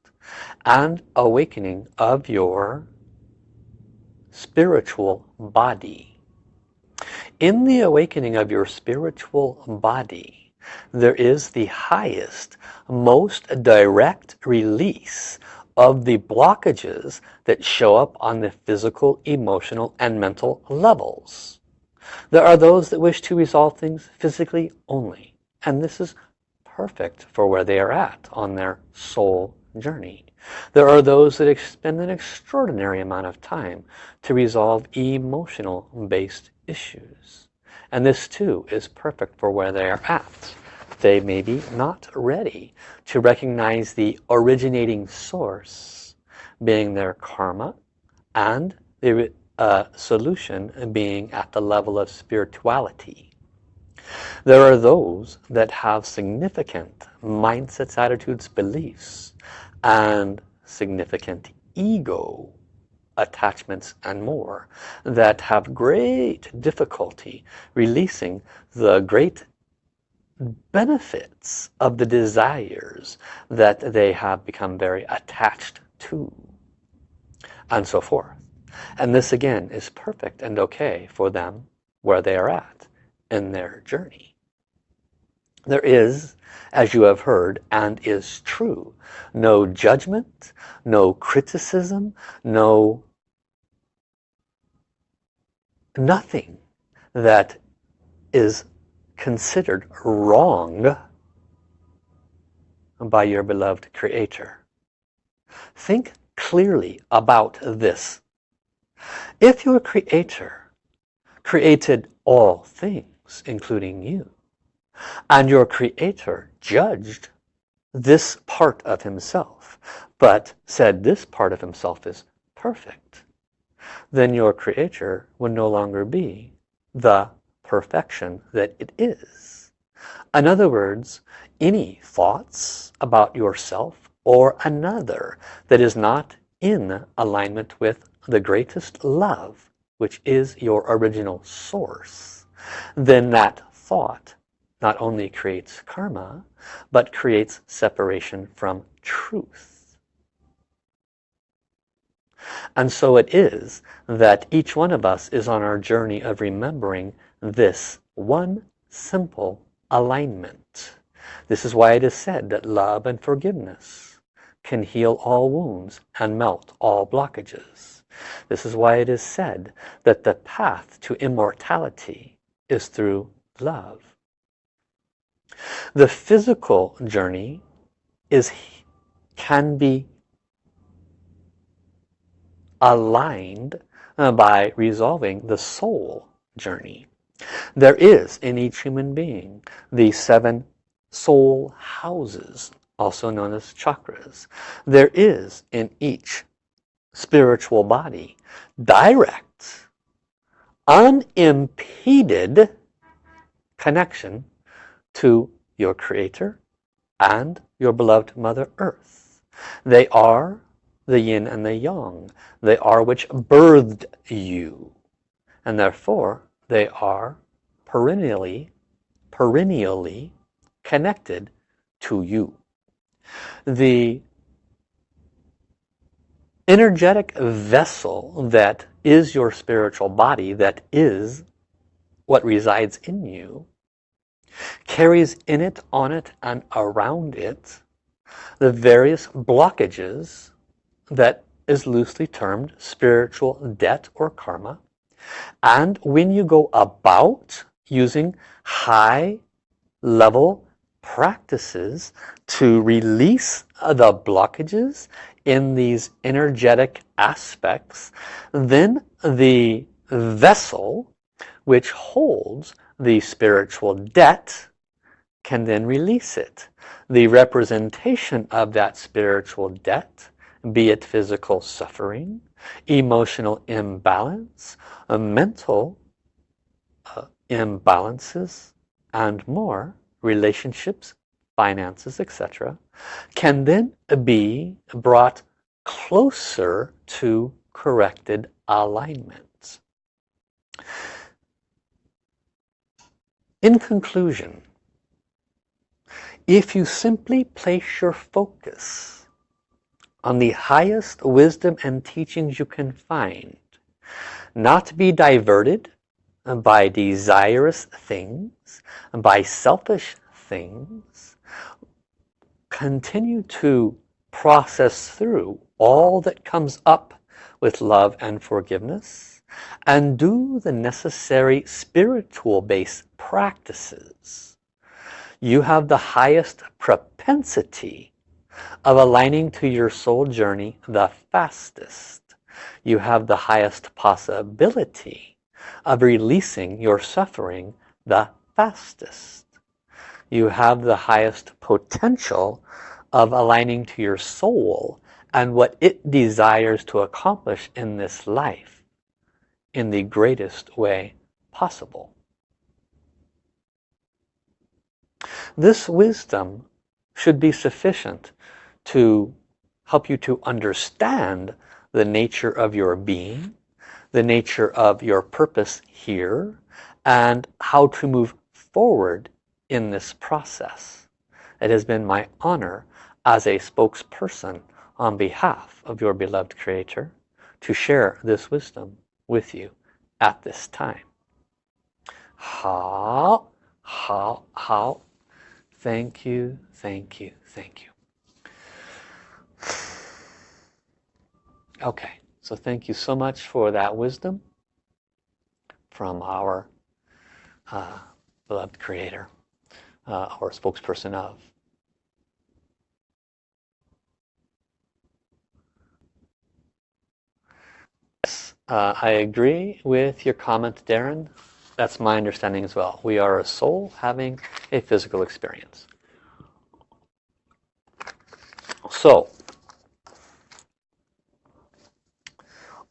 and awakening of your spiritual body. In the awakening of your spiritual body, there is the highest, most direct release of the blockages that show up on the physical, emotional, and mental levels. There are those that wish to resolve things physically only. And this is perfect for where they are at on their soul journey. There are those that spend an extraordinary amount of time to resolve emotional based issues. And this too is perfect for where they are at they may be not ready to recognize the originating source being their karma and the uh, solution being at the level of spirituality. There are those that have significant mindsets, attitudes, beliefs, and significant ego attachments and more that have great difficulty releasing the great benefits of the desires that they have become very attached to and so forth. And this again is perfect and okay for them where they are at in their journey. There is as you have heard and is true no judgment no criticism no nothing that is considered wrong by your beloved creator. Think clearly about this. If your creator created all things including you and your creator judged this part of himself but said this part of himself is perfect then your creator would no longer be the perfection that it is. In other words, any thoughts about yourself or another that is not in alignment with the greatest love, which is your original source, then that thought not only creates karma, but creates separation from truth. And so it is that each one of us is on our journey of remembering this one simple alignment. This is why it is said that love and forgiveness can heal all wounds and melt all blockages. This is why it is said that the path to immortality is through love. The physical journey is can be aligned uh, by resolving the soul journey. There is in each human being the seven soul houses, also known as chakras. There is in each spiritual body direct, unimpeded connection to your creator and your beloved Mother Earth. They are the yin and the yang. They are which birthed you. And therefore, they are perennially, perennially connected to you. The energetic vessel that is your spiritual body, that is what resides in you, carries in it, on it, and around it the various blockages that is loosely termed spiritual debt or karma. And when you go about using high level practices to release the blockages in these energetic aspects, then the vessel which holds the spiritual debt can then release it. The representation of that spiritual debt be it physical suffering, emotional imbalance, mental uh, imbalances, and more, relationships, finances, etc., can then be brought closer to corrected alignments. In conclusion, if you simply place your focus on the highest wisdom and teachings you can find. Not be diverted uh, by desirous things, and by selfish things. Continue to process through all that comes up with love and forgiveness and do the necessary spiritual based practices. You have the highest propensity of aligning to your soul journey the fastest. You have the highest possibility of releasing your suffering the fastest. you have the highest potential of aligning to your soul and what it desires to accomplish in this life in the greatest way possible. This wisdom should be sufficient to help you to understand the nature of your being, the nature of your purpose here, and how to move forward in this process. It has been my honor as a spokesperson on behalf of your beloved Creator to share this wisdom with you at this time. How, how, how. Thank you, thank you, thank you. Okay, so thank you so much for that wisdom from our uh, beloved Creator, uh, our spokesperson of. Yes, uh, I agree with your comment, Darren. That's my understanding as well. We are a soul having a physical experience. So,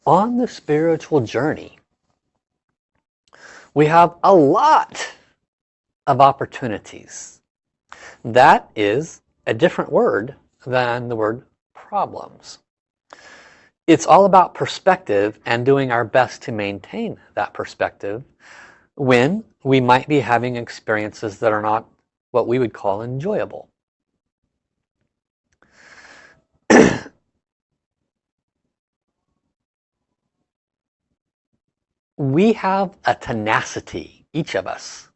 on the spiritual journey, we have a lot of opportunities. That is a different word than the word problems. It's all about perspective and doing our best to maintain that perspective when we might be having experiences that are not what we would call enjoyable. [clears throat] we have a tenacity, each of us,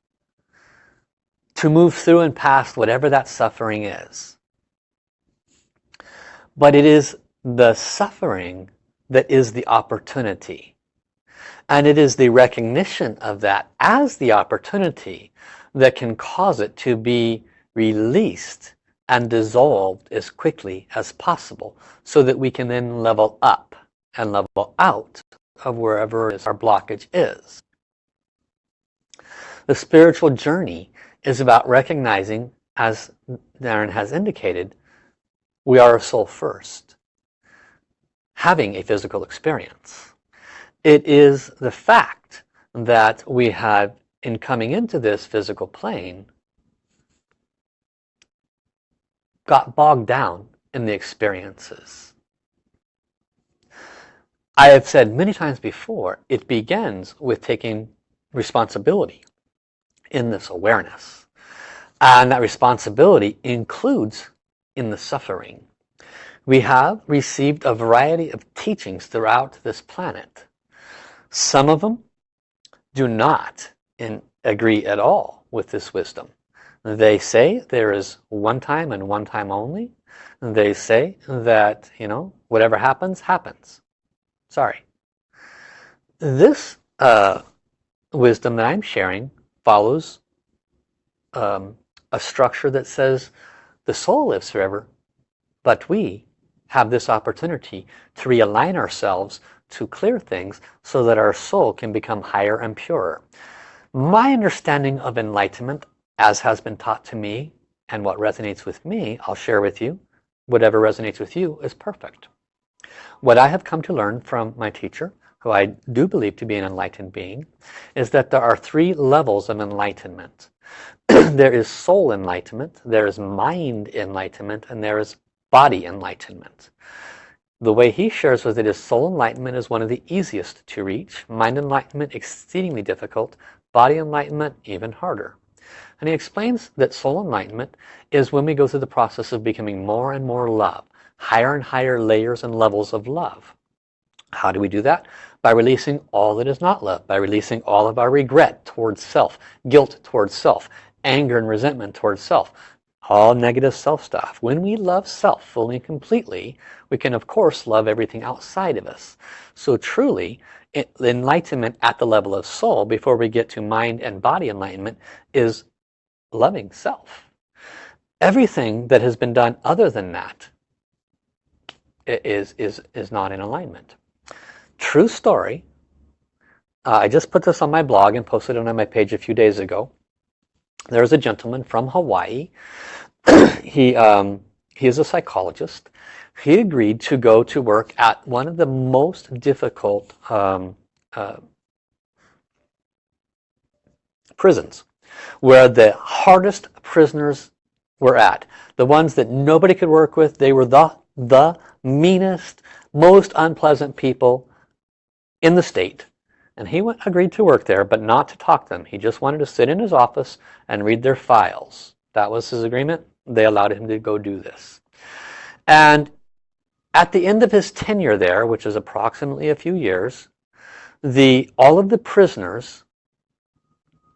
to move through and past whatever that suffering is. But it is the suffering that is the opportunity. And it is the recognition of that as the opportunity that can cause it to be released and dissolved as quickly as possible so that we can then level up and level out of wherever our blockage is. The spiritual journey is about recognizing, as Darren has indicated, we are a soul first, having a physical experience. It is the fact that we have, in coming into this physical plane, got bogged down in the experiences I have said many times before, it begins with taking responsibility in this awareness. And that responsibility includes in the suffering. We have received a variety of teachings throughout this planet. Some of them do not in, agree at all with this wisdom. They say there is one time and one time only. They say that, you know, whatever happens, happens. Sorry. This uh, wisdom that I'm sharing follows um, a structure that says the soul lives forever, but we have this opportunity to realign ourselves to clear things so that our soul can become higher and purer. My understanding of enlightenment, as has been taught to me, and what resonates with me, I'll share with you. Whatever resonates with you is perfect. What I have come to learn from my teacher, who I do believe to be an enlightened being, is that there are three levels of enlightenment. [clears throat] there is soul enlightenment, there is mind enlightenment, and there is body enlightenment. The way he shares with it is soul enlightenment is one of the easiest to reach, mind enlightenment exceedingly difficult, body enlightenment even harder. And he explains that soul enlightenment is when we go through the process of becoming more and more love higher and higher layers and levels of love. How do we do that? By releasing all that is not love, by releasing all of our regret towards self, guilt towards self, anger and resentment towards self, all negative self stuff. When we love self fully and completely, we can of course love everything outside of us. So truly, enlightenment at the level of soul, before we get to mind and body enlightenment, is loving self. Everything that has been done other than that is, is, is not in alignment. True story. Uh, I just put this on my blog and posted it on my page a few days ago. there's a gentleman from Hawaii. [clears throat] he, um, he is a psychologist. He agreed to go to work at one of the most difficult um, uh, prisons, where the hardest prisoners were at. The ones that nobody could work with, they were the, the meanest, most unpleasant people in the state. And he went, agreed to work there, but not to talk to them. He just wanted to sit in his office and read their files. That was his agreement. They allowed him to go do this. And at the end of his tenure there, which is approximately a few years, the all of the prisoners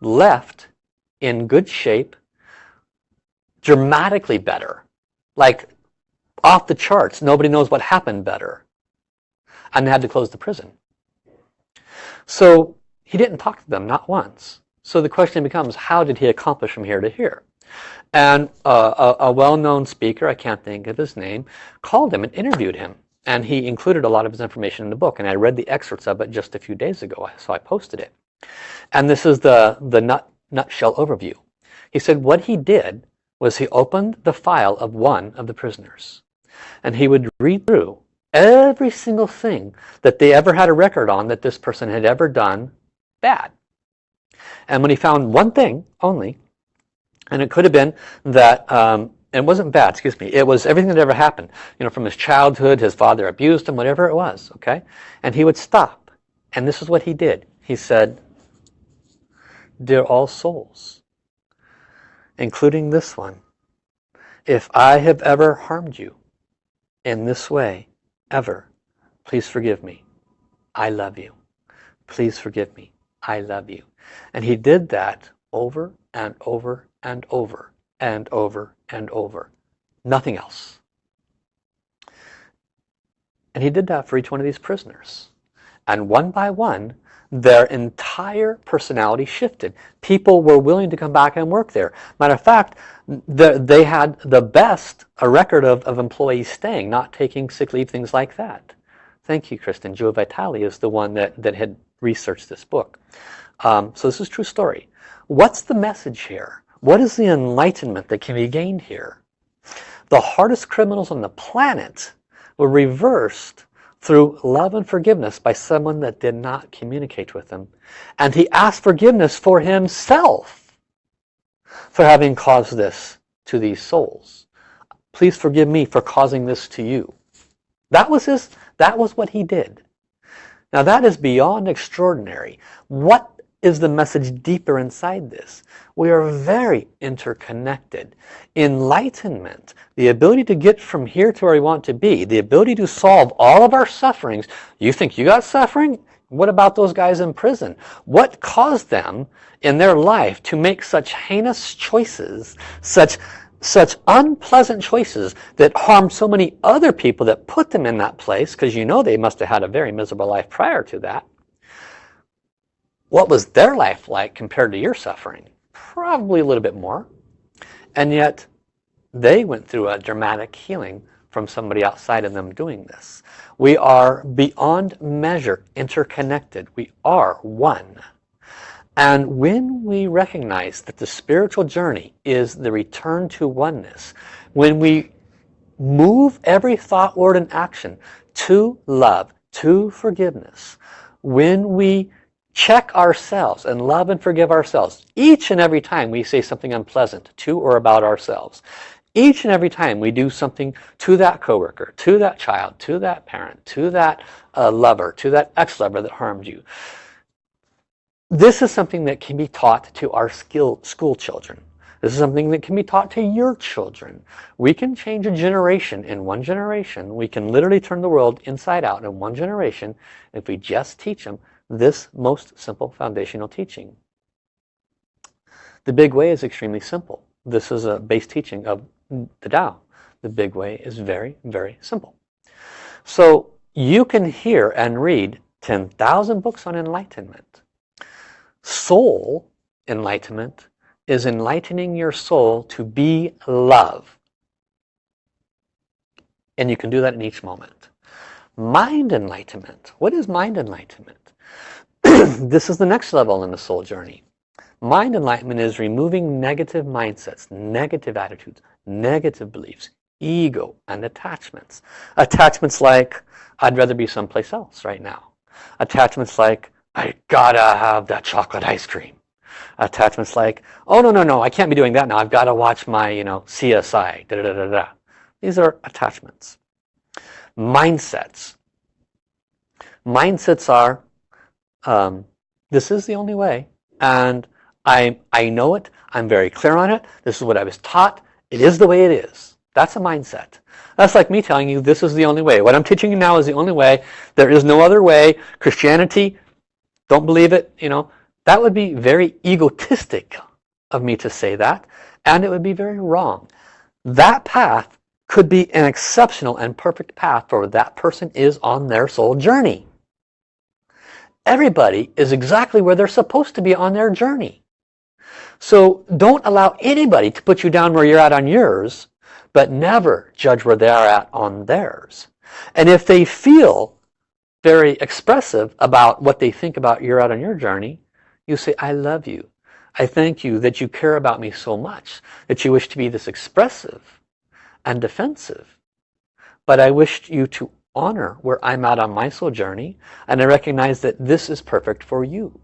left in good shape, dramatically better, like off the charts. Nobody knows what happened better. And they had to close the prison. So he didn't talk to them, not once. So the question becomes, how did he accomplish from here to here? And uh, a, a well-known speaker, I can't think of his name, called him and interviewed him. And he included a lot of his information in the book. And I read the excerpts of it just a few days ago, so I posted it. And this is the, the nut, nutshell overview. He said what he did was he opened the file of one of the prisoners. And he would read through every single thing that they ever had a record on that this person had ever done bad. And when he found one thing only, and it could have been that um, it wasn't bad, excuse me, it was everything that ever happened, you know, from his childhood, his father abused him, whatever it was, okay? And he would stop, and this is what he did. He said, Dear all souls, including this one, if I have ever harmed you in this way, ever, please forgive me. I love you. Please forgive me. I love you. And he did that over and over and over and over and over. Nothing else. And he did that for each one of these prisoners. And one by one, their entire personality shifted. People were willing to come back and work there. Matter of fact, the, they had the best a record of, of employees staying, not taking sick leave, things like that. Thank you, Kristen. Joe Vitale is the one that, that had researched this book. Um, so this is true story. What's the message here? What is the enlightenment that can be gained here? The hardest criminals on the planet were reversed through love and forgiveness by someone that did not communicate with him. And he asked forgiveness for himself for having caused this to these souls. Please forgive me for causing this to you. That was his, that was what he did. Now that is beyond extraordinary. What is the message deeper inside this. We are very interconnected. Enlightenment, the ability to get from here to where we want to be, the ability to solve all of our sufferings. You think you got suffering? What about those guys in prison? What caused them in their life to make such heinous choices, such such unpleasant choices that harmed so many other people that put them in that place because you know they must have had a very miserable life prior to that what was their life like compared to your suffering? Probably a little bit more. And yet they went through a dramatic healing from somebody outside of them doing this. We are beyond measure interconnected. We are one. And when we recognize that the spiritual journey is the return to oneness, when we move every thought, word, and action to love, to forgiveness, when we check ourselves and love and forgive ourselves each and every time we say something unpleasant to or about ourselves each and every time we do something to that coworker to that child to that parent to that uh, lover to that ex-lover that harmed you this is something that can be taught to our skill, school children this is something that can be taught to your children. We can change a generation in one generation. We can literally turn the world inside out in one generation if we just teach them this most simple foundational teaching. The big way is extremely simple. This is a base teaching of the Tao. The big way is very, very simple. So you can hear and read 10,000 books on enlightenment. Soul enlightenment is enlightening your soul to be love. And you can do that in each moment. Mind enlightenment. What is mind enlightenment? [clears throat] this is the next level in the soul journey. Mind enlightenment is removing negative mindsets, negative attitudes, negative beliefs, ego, and attachments. Attachments like, I'd rather be someplace else right now. Attachments like, I gotta have that chocolate ice cream. Attachments like, oh no, no, no, I can't be doing that now. I've got to watch my, you know, CSI. Da, da, da, da. These are attachments. Mindsets. Mindsets are, um, this is the only way. And I, I know it. I'm very clear on it. This is what I was taught. It is the way it is. That's a mindset. That's like me telling you this is the only way. What I'm teaching you now is the only way. There is no other way. Christianity, don't believe it. You know, That would be very egotistic of me to say that. And it would be very wrong. That path could be an exceptional and perfect path for that person is on their soul journey. Everybody is exactly where they're supposed to be on their journey. So don't allow anybody to put you down where you're at on yours, but never judge where they are at on theirs. And if they feel very expressive about what they think about you're out on your journey, you say, I love you. I thank you that you care about me so much, that you wish to be this expressive and defensive. But I wish you to honor where I'm at on my soul journey, and I recognize that this is perfect for you.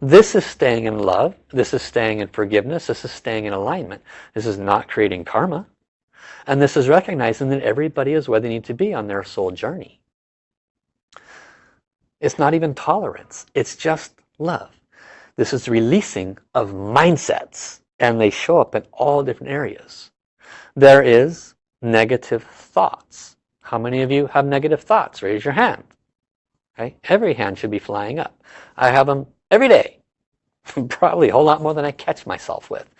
This is staying in love. This is staying in forgiveness. This is staying in alignment. This is not creating karma. And this is recognizing that everybody is where they need to be on their soul journey. It's not even tolerance. It's just love. This is releasing of mindsets. And they show up in all different areas. There is negative thoughts. How many of you have negative thoughts? Raise your hand. Okay? Every hand should be flying up. I have them every day. [laughs] Probably a whole lot more than I catch myself with.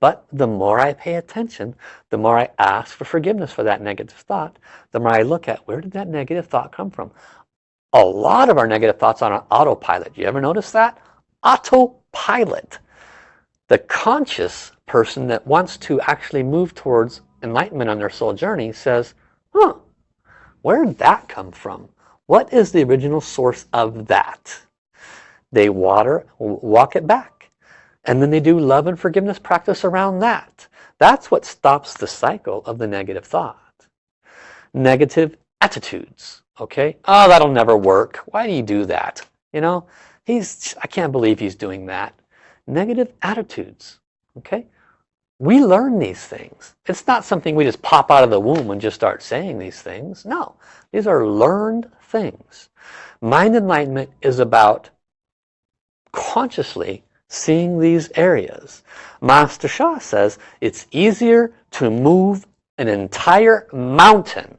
But the more I pay attention, the more I ask for forgiveness for that negative thought, the more I look at where did that negative thought come from? A lot of our negative thoughts on autopilot. You ever notice that? Autopilot. The conscious person that wants to actually move towards enlightenment on their soul journey says, huh, where did that come from? What is the original source of that? They water, walk it back. And then they do love and forgiveness practice around that. That's what stops the cycle of the negative thought. Negative attitudes. Okay? Oh, that'll never work. Why do you do that? You know, he's, I can't believe he's doing that. Negative attitudes. Okay? We learn these things. It's not something we just pop out of the womb and just start saying these things. No, these are learned things. Mind enlightenment is about consciously seeing these areas. Master Sha says it's easier to move an entire mountain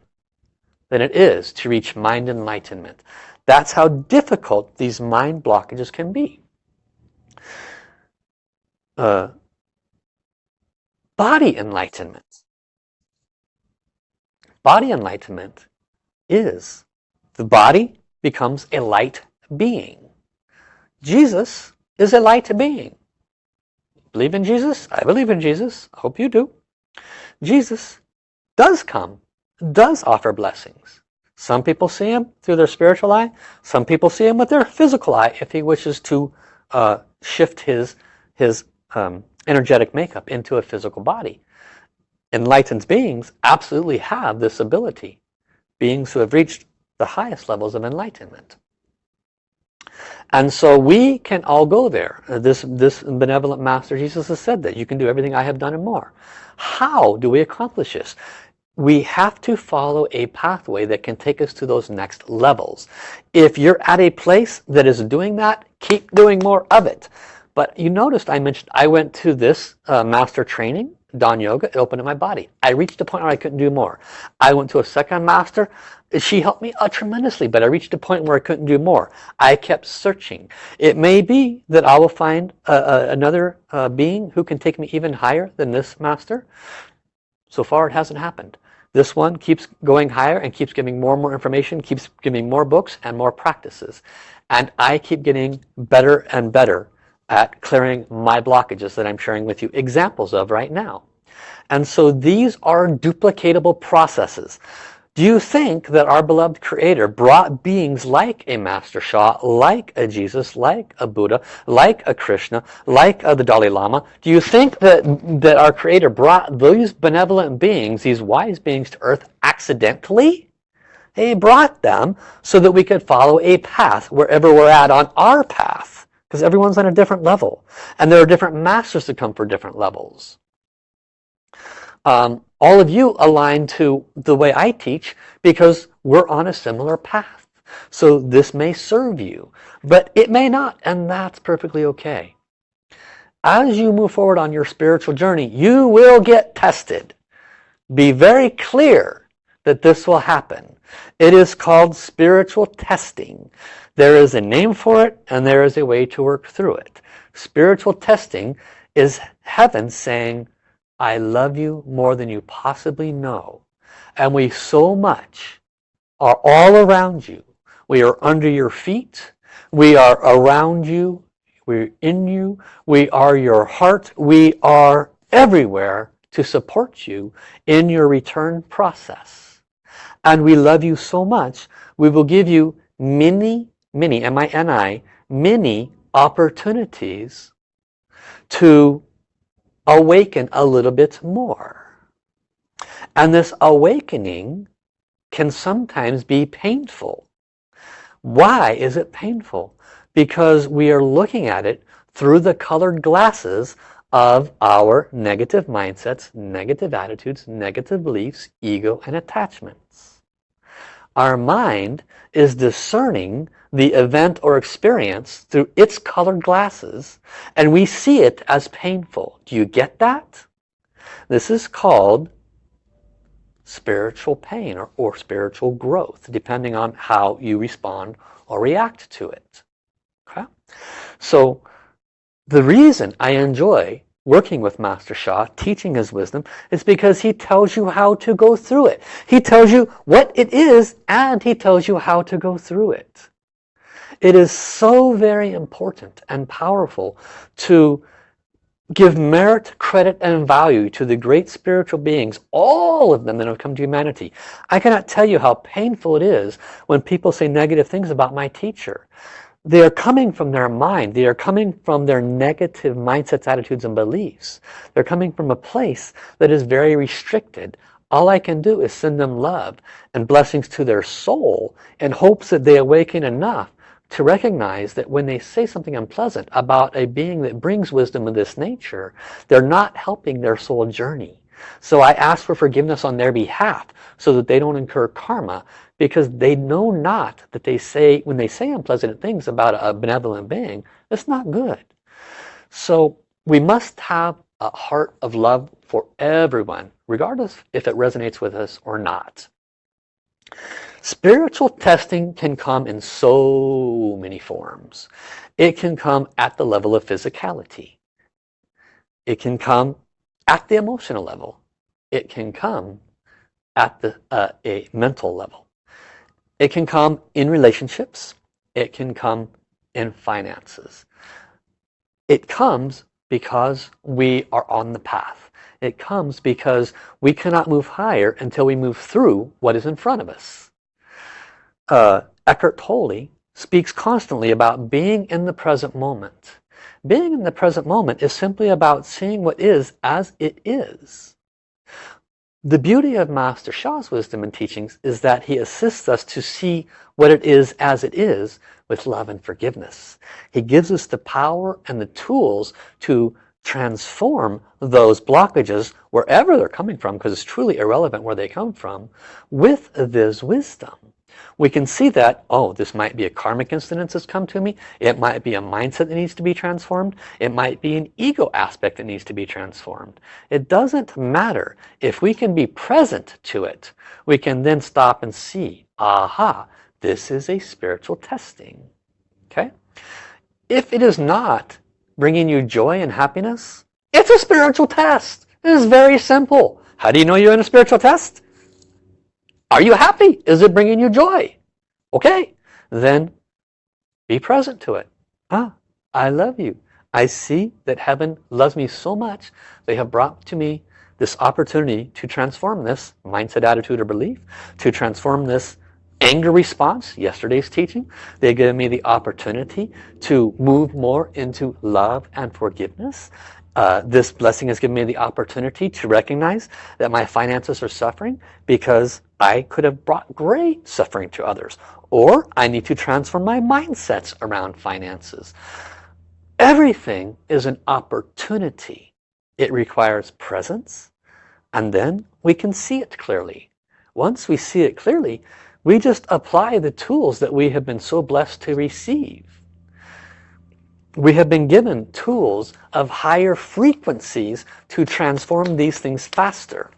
than it is to reach mind enlightenment. That's how difficult these mind blockages can be. Uh, body enlightenment. Body enlightenment is the body becomes a light being. Jesus is a light being. Believe in Jesus? I believe in Jesus. I hope you do. Jesus does come, does offer blessings. Some people see him through their spiritual eye. Some people see him with their physical eye if he wishes to uh, shift his, his um, energetic makeup into a physical body. Enlightened beings absolutely have this ability. Beings who have reached the highest levels of enlightenment. And so we can all go there. Uh, this, this benevolent Master Jesus has said that you can do everything I have done and more. How do we accomplish this? We have to follow a pathway that can take us to those next levels. If you're at a place that is doing that, keep doing more of it. But you noticed I mentioned I went to this uh, master training, Dahn Yoga, it opened up my body. I reached a point where I couldn't do more. I went to a second master, she helped me uh, tremendously, but I reached a point where I couldn't do more. I kept searching. It may be that I will find uh, uh, another uh, being who can take me even higher than this master. So far it hasn't happened. This one keeps going higher and keeps giving more and more information, keeps giving more books and more practices. And I keep getting better and better at clearing my blockages that I'm sharing with you examples of right now. And so these are duplicatable processes. Do you think that our beloved Creator brought beings like a Master Sha, like a Jesus, like a Buddha, like a Krishna, like a, the Dalai Lama? Do you think that, that our Creator brought those benevolent beings, these wise beings to earth accidentally? He brought them so that we could follow a path wherever we're at on our path. Because everyone's on a different level. And there are different masters that come for different levels. Um, all of you align to the way I teach because we're on a similar path. So this may serve you, but it may not, and that's perfectly okay. As you move forward on your spiritual journey, you will get tested. Be very clear that this will happen. It is called spiritual testing. There is a name for it and there is a way to work through it. Spiritual testing is heaven saying, I love you more than you possibly know. And we so much are all around you. We are under your feet. We are around you. We're in you. We are your heart. We are everywhere to support you in your return process. And we love you so much, we will give you many many, M-I-N-I, many opportunities to awaken a little bit more. And this awakening can sometimes be painful. Why is it painful? Because we are looking at it through the colored glasses of our negative mindsets, negative attitudes, negative beliefs, ego, and attachments. Our mind is discerning the event or experience through its colored glasses and we see it as painful. Do you get that? This is called spiritual pain or, or spiritual growth depending on how you respond or react to it. Okay? So the reason I enjoy working with Master Sha, teaching his wisdom, is because he tells you how to go through it. He tells you what it is and he tells you how to go through it. It is so very important and powerful to give merit, credit, and value to the great spiritual beings, all of them that have come to humanity. I cannot tell you how painful it is when people say negative things about my teacher. They are coming from their mind. They are coming from their negative mindsets, attitudes, and beliefs. They're coming from a place that is very restricted. All I can do is send them love and blessings to their soul in hopes that they awaken enough to recognize that when they say something unpleasant about a being that brings wisdom of this nature, they're not helping their soul journey. So I ask for forgiveness on their behalf so that they don't incur karma because they know not that they say, when they say unpleasant things about a benevolent being, it's not good. So we must have a heart of love for everyone, regardless if it resonates with us or not. Spiritual testing can come in so many forms. It can come at the level of physicality. It can come at the emotional level. It can come at the uh, a mental level. It can come in relationships. It can come in finances. It comes because we are on the path. It comes because we cannot move higher until we move through what is in front of us. Uh, Eckhart Tolle speaks constantly about being in the present moment. Being in the present moment is simply about seeing what is as it is. The beauty of Master Sha's wisdom and teachings is that he assists us to see what it is as it is with love and forgiveness. He gives us the power and the tools to transform those blockages wherever they're coming from because it's truly irrelevant where they come from with this wisdom we can see that, oh, this might be a karmic incident that's come to me. It might be a mindset that needs to be transformed. It might be an ego aspect that needs to be transformed. It doesn't matter. If we can be present to it, we can then stop and see, aha, this is a spiritual testing. Okay? If it is not bringing you joy and happiness, it's a spiritual test. It is very simple. How do you know you're in a spiritual test? Are you happy? Is it bringing you joy? Okay, then be present to it. Ah, I love you. I see that heaven loves me so much. They have brought to me this opportunity to transform this mindset, attitude, or belief, to transform this anger response, yesterday's teaching. They give me the opportunity to move more into love and forgiveness. Uh, this blessing has given me the opportunity to recognize that my finances are suffering because I could have brought great suffering to others. Or I need to transform my mindsets around finances. Everything is an opportunity. It requires presence and then we can see it clearly. Once we see it clearly, we just apply the tools that we have been so blessed to receive. We have been given tools of higher frequencies to transform these things faster.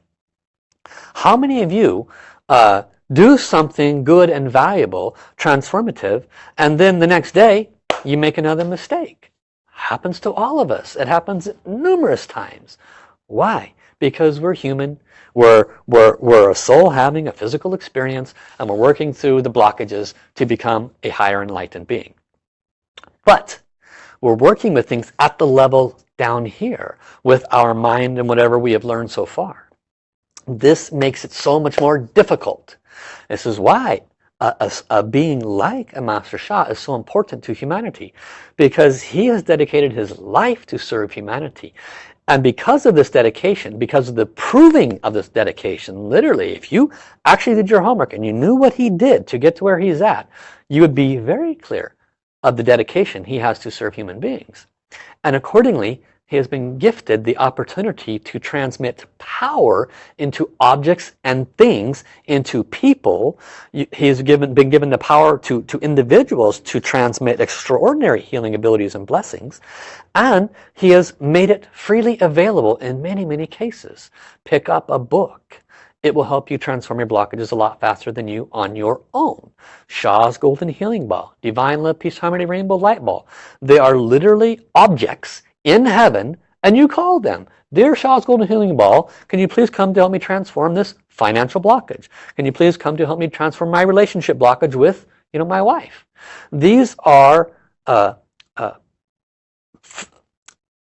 How many of you uh, do something good and valuable, transformative, and then the next day you make another mistake? Happens to all of us. It happens numerous times. Why? Because we're human. We're, we're, we're a soul having a physical experience and we're working through the blockages to become a higher enlightened being. But we're working with things at the level down here with our mind and whatever we have learned so far. This makes it so much more difficult. This is why a, a, a, being like a Master Sha is so important to humanity because he has dedicated his life to serve humanity. And because of this dedication, because of the proving of this dedication, literally, if you actually did your homework and you knew what he did to get to where he's at, you would be very clear of the dedication he has to serve human beings. And accordingly, he has been gifted the opportunity to transmit power into objects and things, into people. He's given, been given the power to, to individuals to transmit extraordinary healing abilities and blessings. And he has made it freely available in many, many cases. Pick up a book. It will help you transform your blockages a lot faster than you on your own. Sha's Golden Healing Ball, Divine Love, Peace, Harmony, Rainbow Light Ball. They are literally objects in heaven and you call them. Dear Sha's Golden Healing Ball, can you please come to help me transform this financial blockage? Can you please come to help me transform my relationship blockage with you know, my wife? These are uh, uh,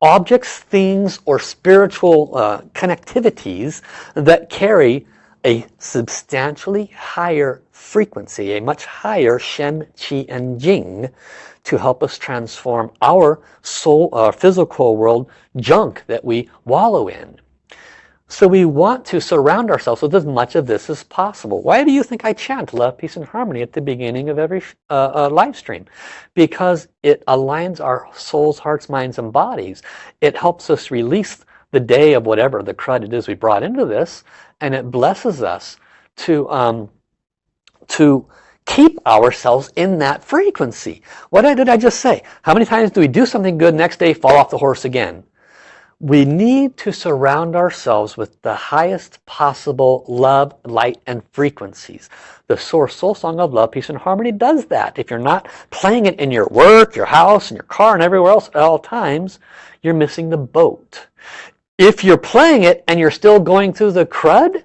objects, things, or spiritual uh, connectivities that carry a substantially higher frequency, a much higher Shen, Qi, and Jing to help us transform our soul, our physical world junk that we wallow in. So we want to surround ourselves with as much of this as possible. Why do you think I chant love, peace, and harmony at the beginning of every uh, uh, live stream? Because it aligns our souls, hearts, minds, and bodies. It helps us release the day of whatever the crud it is we brought into this, and it blesses us to, um, to keep ourselves in that frequency. What did I just say? How many times do we do something good, next day fall off the horse again? We need to surround ourselves with the highest possible love, light, and frequencies. The Source Soul Song of Love, Peace, and Harmony does that. If you're not playing it in your work, your house, in your car, and everywhere else at all times, you're missing the boat. If you're playing it and you're still going through the crud,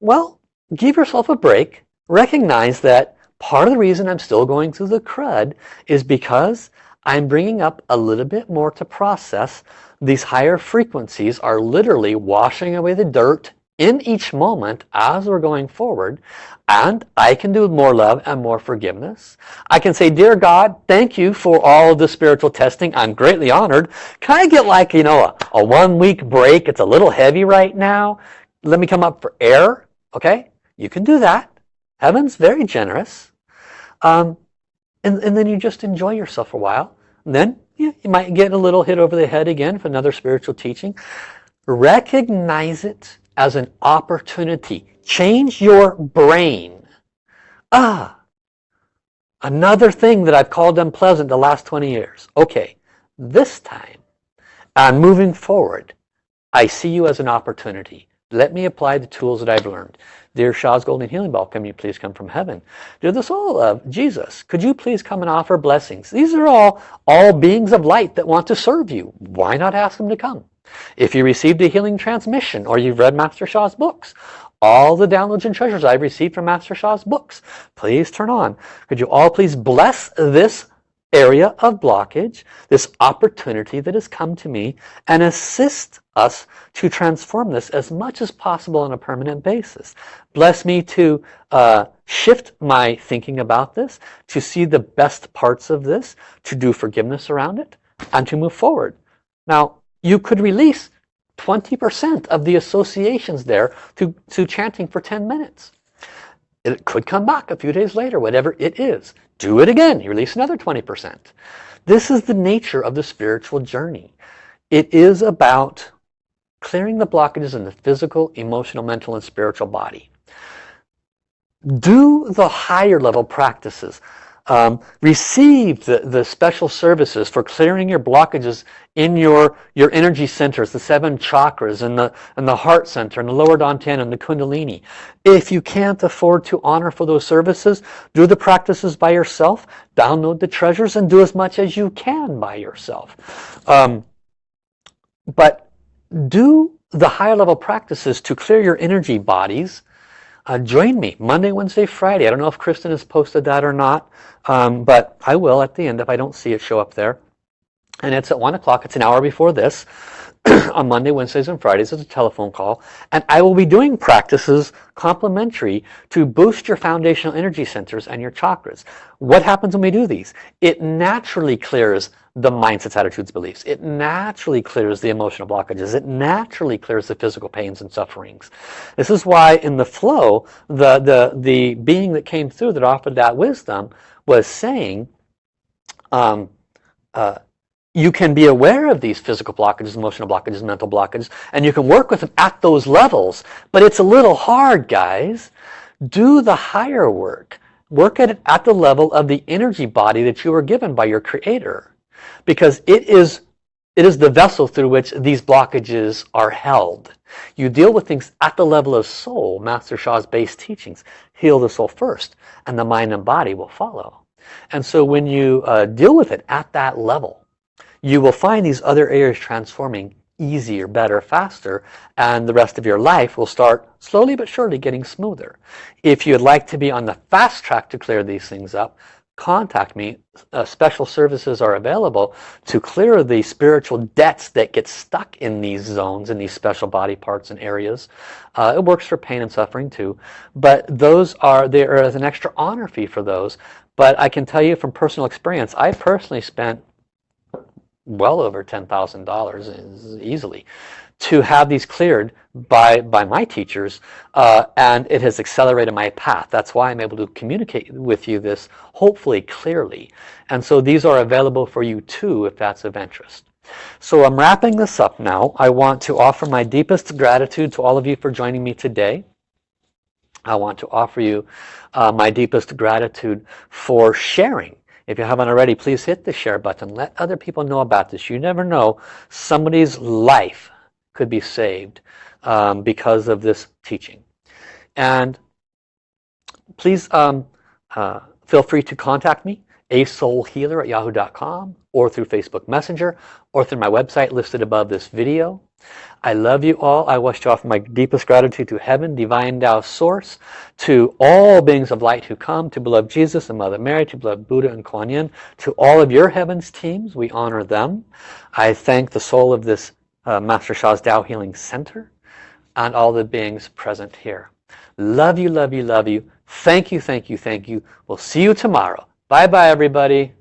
well, give yourself a break. Recognize that part of the reason I'm still going through the crud is because I'm bringing up a little bit more to process these higher frequencies are literally washing away the dirt in each moment as we're going forward and I can do more love and more forgiveness. I can say, dear God, thank you for all of the spiritual testing. I'm greatly honored. Can I get like, you know, a, a one week break? It's a little heavy right now. Let me come up for air. Okay, you can do that. Heaven's very generous. Um, and, and then you just enjoy yourself for a while. And then you, you might get a little hit over the head again for another spiritual teaching. Recognize it as an opportunity. Change your brain. Ah, another thing that I've called unpleasant the last 20 years. Okay, this time, and moving forward, I see you as an opportunity. Let me apply the tools that I've learned. Dear Sha's Golden Healing Ball, can you please come from heaven? Dear the soul of Jesus, could you please come and offer blessings? These are all, all beings of light that want to serve you. Why not ask them to come? If you received a healing transmission or you've read Master Sha's books, all the downloads and treasures I've received from Master Sha's books, please turn on. Could you all please bless this area of blockage, this opportunity that has come to me and assist us to transform this as much as possible on a permanent basis. Bless me to uh, shift my thinking about this, to see the best parts of this, to do forgiveness around it, and to move forward. Now, you could release 20% of the associations there to, to chanting for 10 minutes. It could come back a few days later, whatever it is. Do it again, you release another 20%. This is the nature of the spiritual journey. It is about clearing the blockages in the physical, emotional, mental, and spiritual body. Do the higher level practices um, receive the, the special services for clearing your blockages in your, your energy centers, the seven chakras and the, and the heart center and the lower dantian and the kundalini. If you can't afford to honor for those services, do the practices by yourself, download the treasures and do as much as you can by yourself. Um, but do the higher level practices to clear your energy bodies uh, join me Monday, Wednesday, Friday. I don't know if Kristen has posted that or not, um, but I will at the end if I don't see it show up there. And it's at 1 o'clock. It's an hour before this [clears throat] on Monday, Wednesdays, and Fridays. It's a telephone call. And I will be doing practices complementary to boost your foundational energy centers and your chakras. What happens when we do these? It naturally clears the mindsets, attitudes, beliefs. It naturally clears the emotional blockages. It naturally clears the physical pains and sufferings. This is why in the flow, the, the, the being that came through that offered that wisdom was saying, um, uh, you can be aware of these physical blockages, emotional blockages, mental blockages, and you can work with them at those levels. But it's a little hard, guys. Do the higher work. Work at it at the level of the energy body that you were given by your creator because it is it is the vessel through which these blockages are held. You deal with things at the level of soul, Master Sha's base teachings. Heal the soul first, and the mind and body will follow. And so when you uh, deal with it at that level, you will find these other areas transforming easier, better, faster, and the rest of your life will start slowly but surely getting smoother. If you'd like to be on the fast track to clear these things up, contact me. Uh, special services are available to clear the spiritual debts that get stuck in these zones, in these special body parts and areas. Uh, it works for pain and suffering too. But those are, there is an extra honor fee for those. But I can tell you from personal experience, I personally spent well over $10,000 easily to have these cleared by, by my teachers uh, and it has accelerated my path. That's why I'm able to communicate with you this hopefully clearly. And so these are available for you too if that's of interest. So I'm wrapping this up now. I want to offer my deepest gratitude to all of you for joining me today. I want to offer you uh, my deepest gratitude for sharing if you haven't already, please hit the share button. Let other people know about this. You never know. Somebody's life could be saved um, because of this teaching. And please um, uh, feel free to contact me, asoulhealer at yahoo.com, or through Facebook Messenger, or through my website listed above this video. I love you all. I wish to offer my deepest gratitude to heaven, divine Tao source, to all beings of light who come, to beloved Jesus and Mother Mary, to beloved Buddha and Kuan Yin, to all of your heavens teams, we honor them. I thank the soul of this uh, Master Sha's Tao Healing Center and all the beings present here. Love you, love you, love you. Thank you, thank you, thank you. We'll see you tomorrow. Bye-bye, everybody.